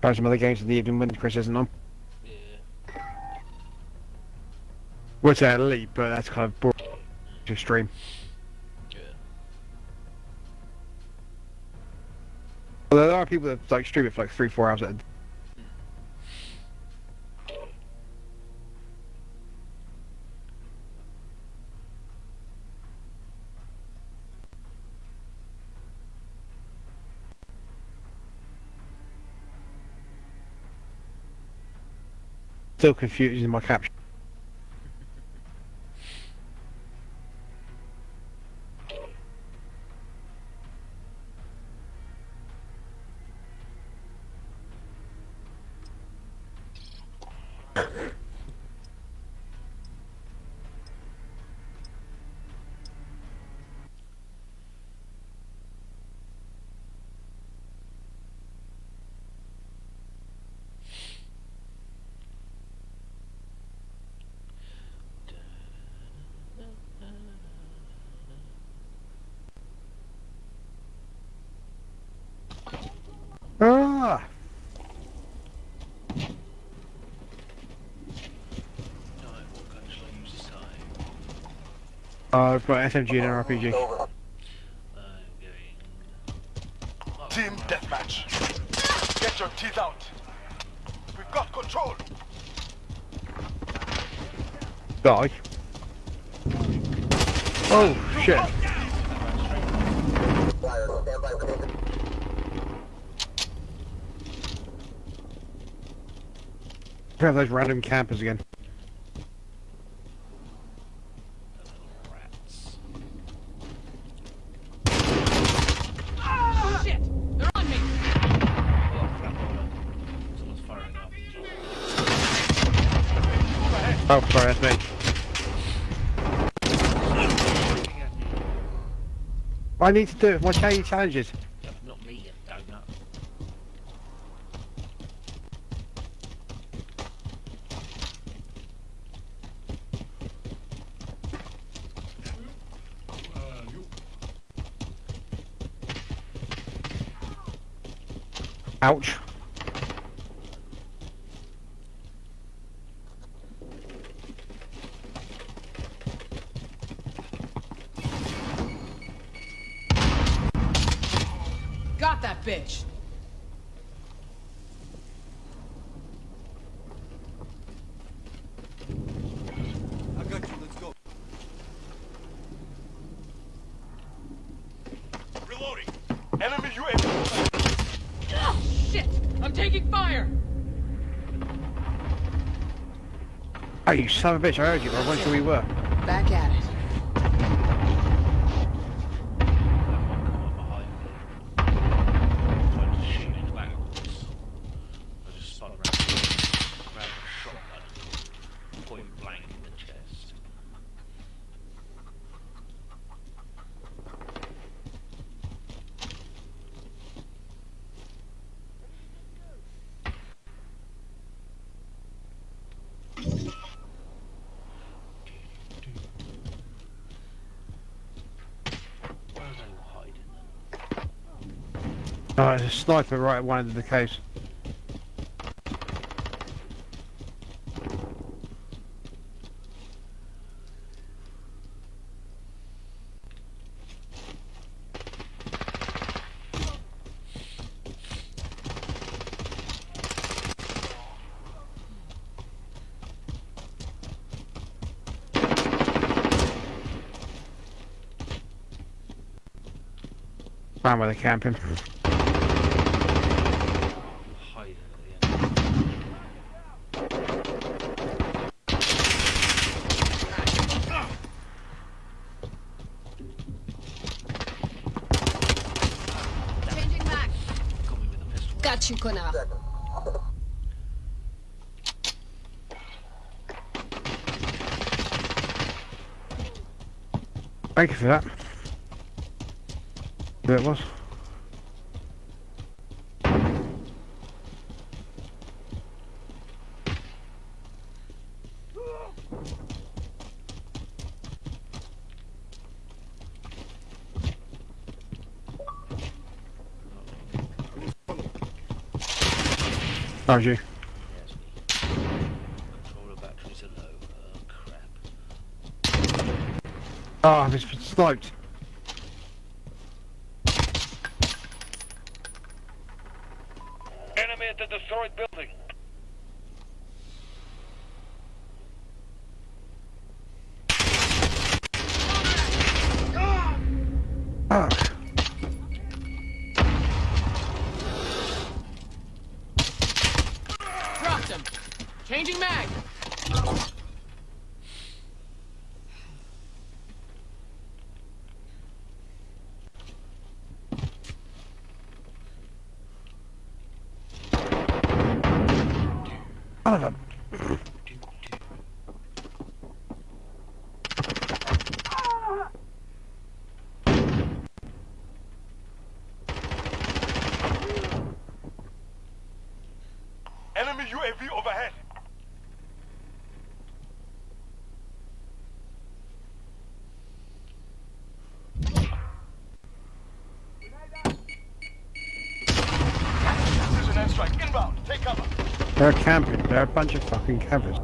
Try some other games in the evening when Chris isn't on. Yeah. Would say elite, but that's kind of boring to stream. Yeah. Although there are people that like stream it for like three, four hours at a Still confusing my caption. Ah! Time, what gun shall I use this time? Uh, I've got SMG and an RPG. I'm going. Team deathmatch. Get your teeth out. We've got control. Die. Oh, shit. We have those random campers again. rats. Shit! They're on me! Oh, crap, hold on. Someone's firing up. Oh, sorry, that's me. I need to do it. My daily challenges. you son of a bitch, I heard you, but I went sure you were. sniper right at one end of the case. Found where they're camping. like, será? Vemos. Achei. Ah, oh, I've been sniped. a bunch of fucking cameras.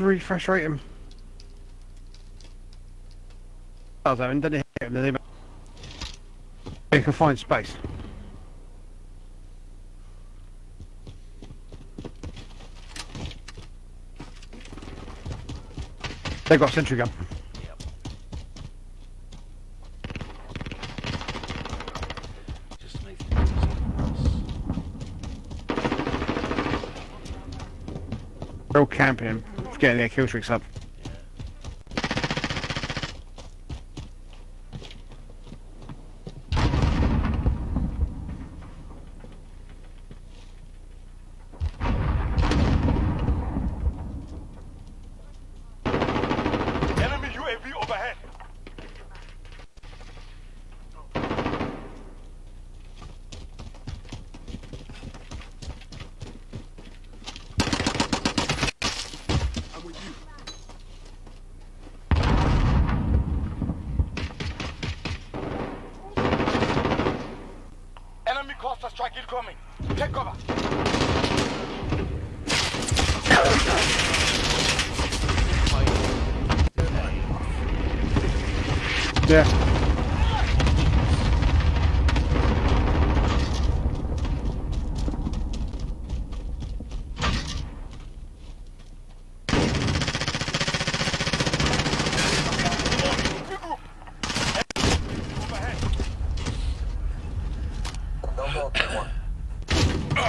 Really frustrating. Oh, I was having done it hit him, then they you can find space. They've got a sentry gun. Yep. Just to make getting their kill streaks up. Enemy UAV overhead. I'm with you. Enemy cluster strike incoming. Take cover. Yeah.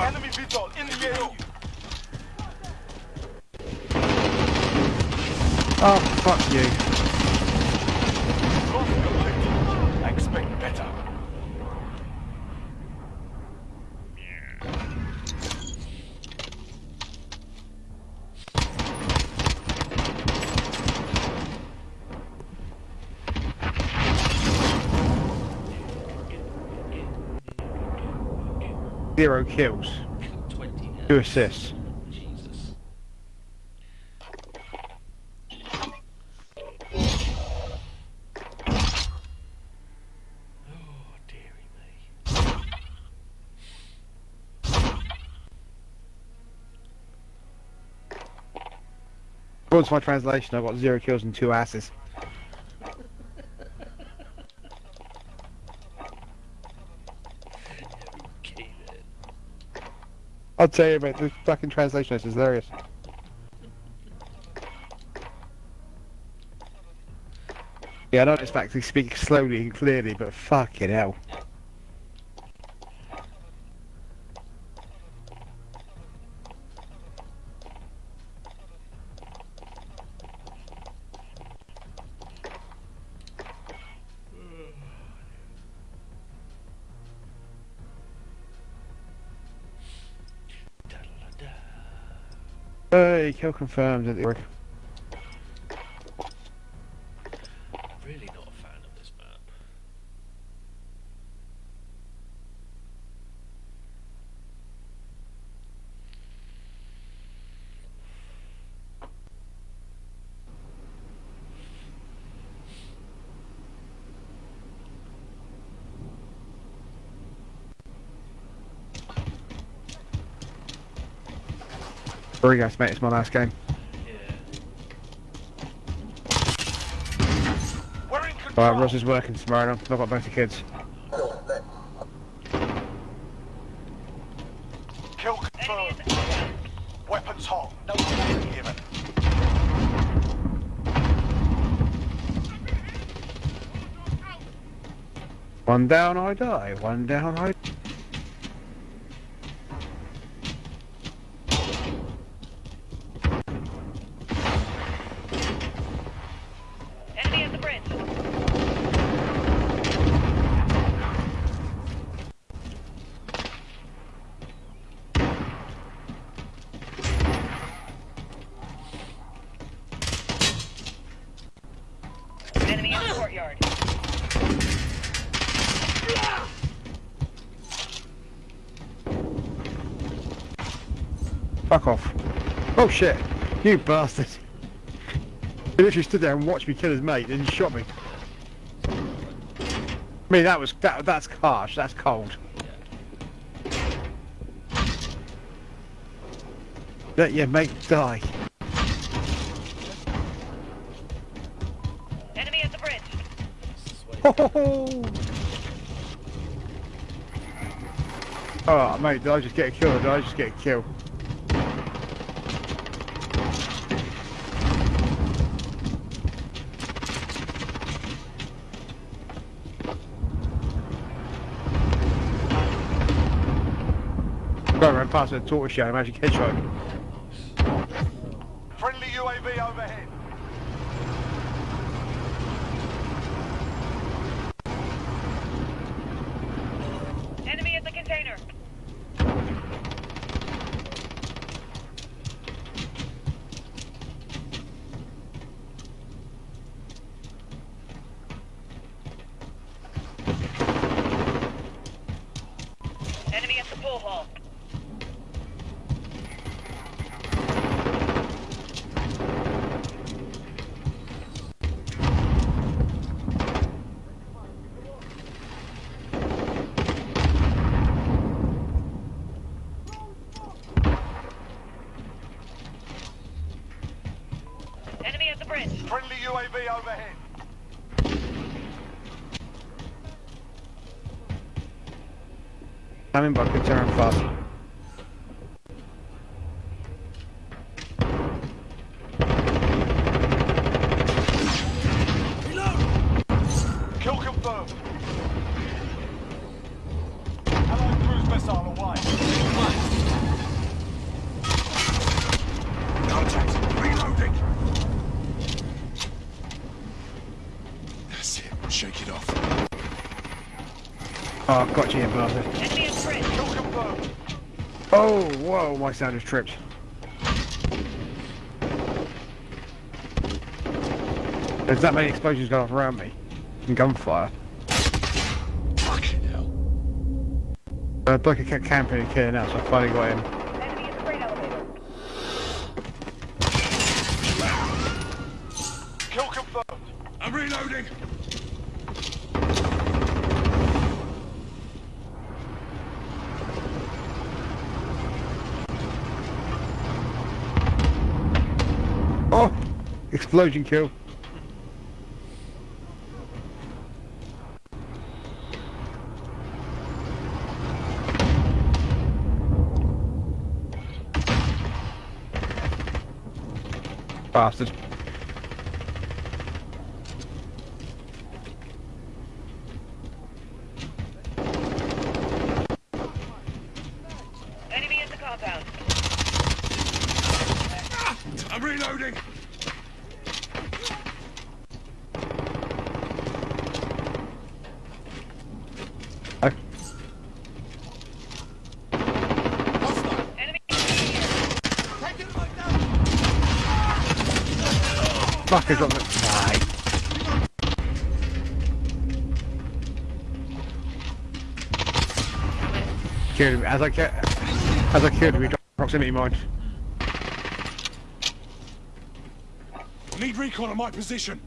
Enemy VTOL in the AO. Oh, fuck you. Lost the objective. I expect better. Zero kills. 20 now. Two assists. Jesus. My translation, I've got zero kills and two asses. Okay then. I'll tell you, mate, the fucking translation is hilarious. Yeah, I don't expect to speak slowly and clearly, but fucking hell. Kill confirmed. Didn't work. Really not a fan of this map. Sorry guys, mate, it's my last game. Yeah. We're in control. Alright, Ross is working tomorrow and I've got both the kids. Kill confirmed. Weapons hot. No warning given. One down, I die. One down, I... Enemy Oh shit! You bastard! He literally stood there and watched me kill his mate and he shot me. I mean, that was that, that's harsh. That's cold. Let your mate die. Enemy at the bridge. Oh mate, did I just get killed? Did I just get killed? that's a tortoise shame. How'd you? faster. on one side is tripped. There's that many explosions going off around me. And gunfire. Fucking hell. Uh, Blake kept camping and here now, so I finally got him. Explosion kill. Bastard. as I get as I could with proximity mine. Need recon on my position.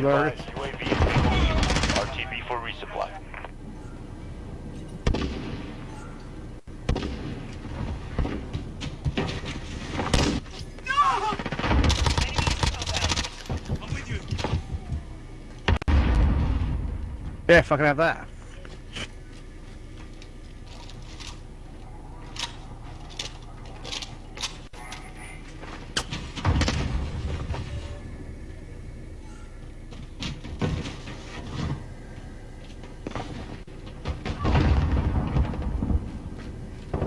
That was hilarious. UAV is being RTB for resupply. I'm with you. Yeah, fucking have that.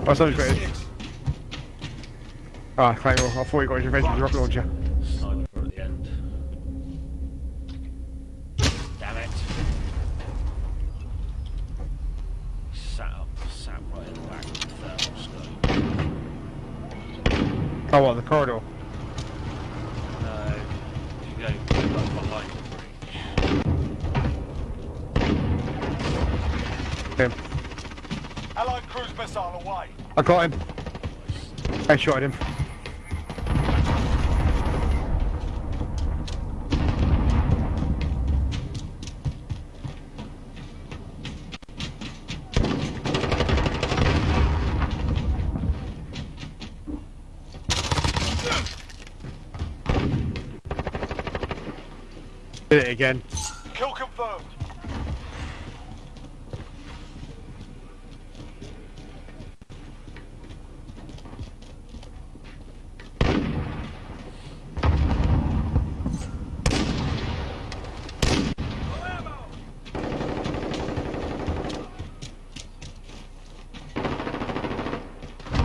Oh. Six. Ah, thank you. I thought you got his revenge with the rocket launcher. Sniper at the end. Damn it. Sat up, sat right in the back of the thermal scope. Oh, what, the corridor? No, you go like behind the bridge. Him. Allied cruise missile away. I got him. I shot him. Did it again. Kill confirmed.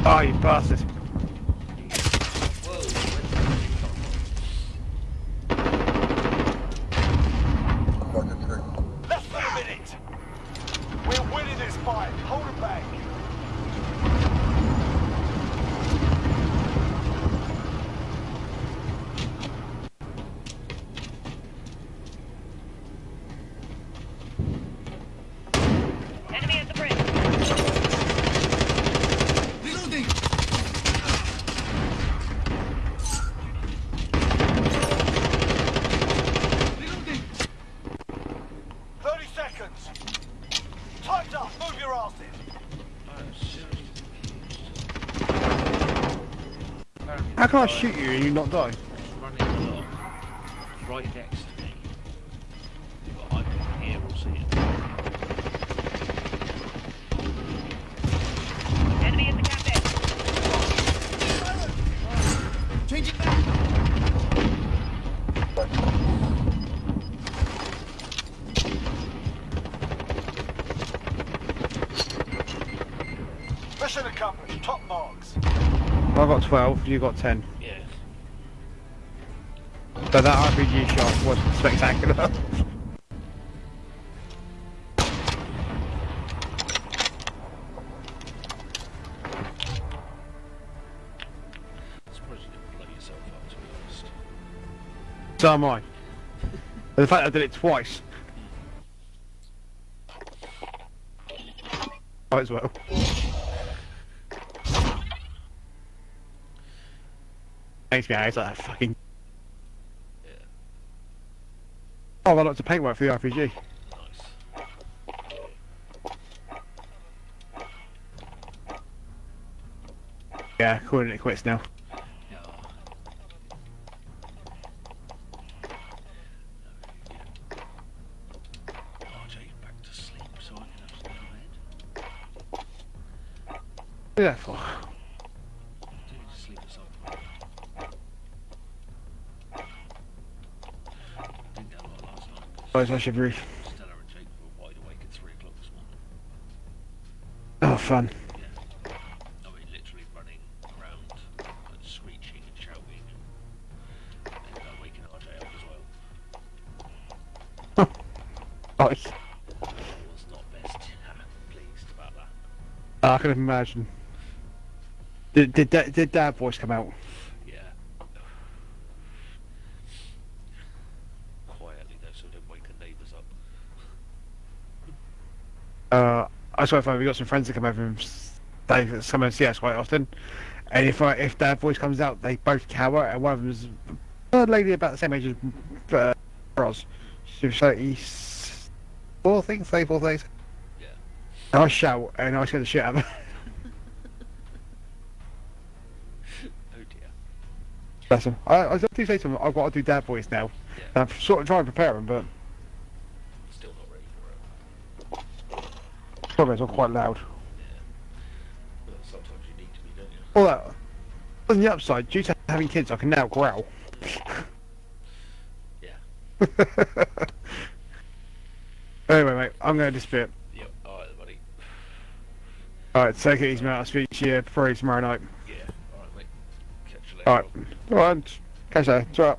Oh, you bastard. Less than a minute. We're winning this fight. Hold it back. Enemy at the bridge. Reloading. Reloading. 30 seconds. Time's up. Move your asses. Oh, seriously. Can't shoot you and you not die? You got 10. Yeah. So that RPG shot was spectacular. I'm surprised you didn't blow yourself up, to be honest. so am I. The fact that I did it twice. Hmm. Might as well. Makes me out like that fucking. Yeah. Oh, I like to paint work for the RPG. Nice. Yeah, calling it quits now. Yeah. RJ back to sleep so I can have to go to bed. What is that for? Do need to sleep at some point. Didn't get a lot last night. 'cause Oh, it's my shivery. Stella and Jake were wide awake at 3 o'clock this morning. Oh, fun. Yeah. I mean, literally running around and screeching and shouting and, and Oh, nice. I not best pleased about that. I can imagine. Did did, did, did Dad voice come out? Yeah. Quietly though, so don't wake the neighbours up. Uh, I swear, if we got some friends that come over and stay, come and see us quite often. And if I, if Dad voice comes out, they both cower, and one of them's a lady about the same age as uh, Roz. She's thirty-four, I think, thirty-four, thirty. Yeah. And I shout, and I scare the shit out of her. Oh dear. Bless him. I, I do say to him, I've got to do Dad voice now. Yeah. I'm sort of trying to prepare him, but probably it's all quite loud. But sometimes you need to be, don't you? All. Uh, on the upside, due to having kids, I can now growl. Yeah. anyway, mate, I'm going to dispute. Yep. Alright buddy. Alright, take it easy, mate. I'll speak to you probably tomorrow night. Yeah. Alright, mate. Catch you later. Alright. Alright. Catch you later.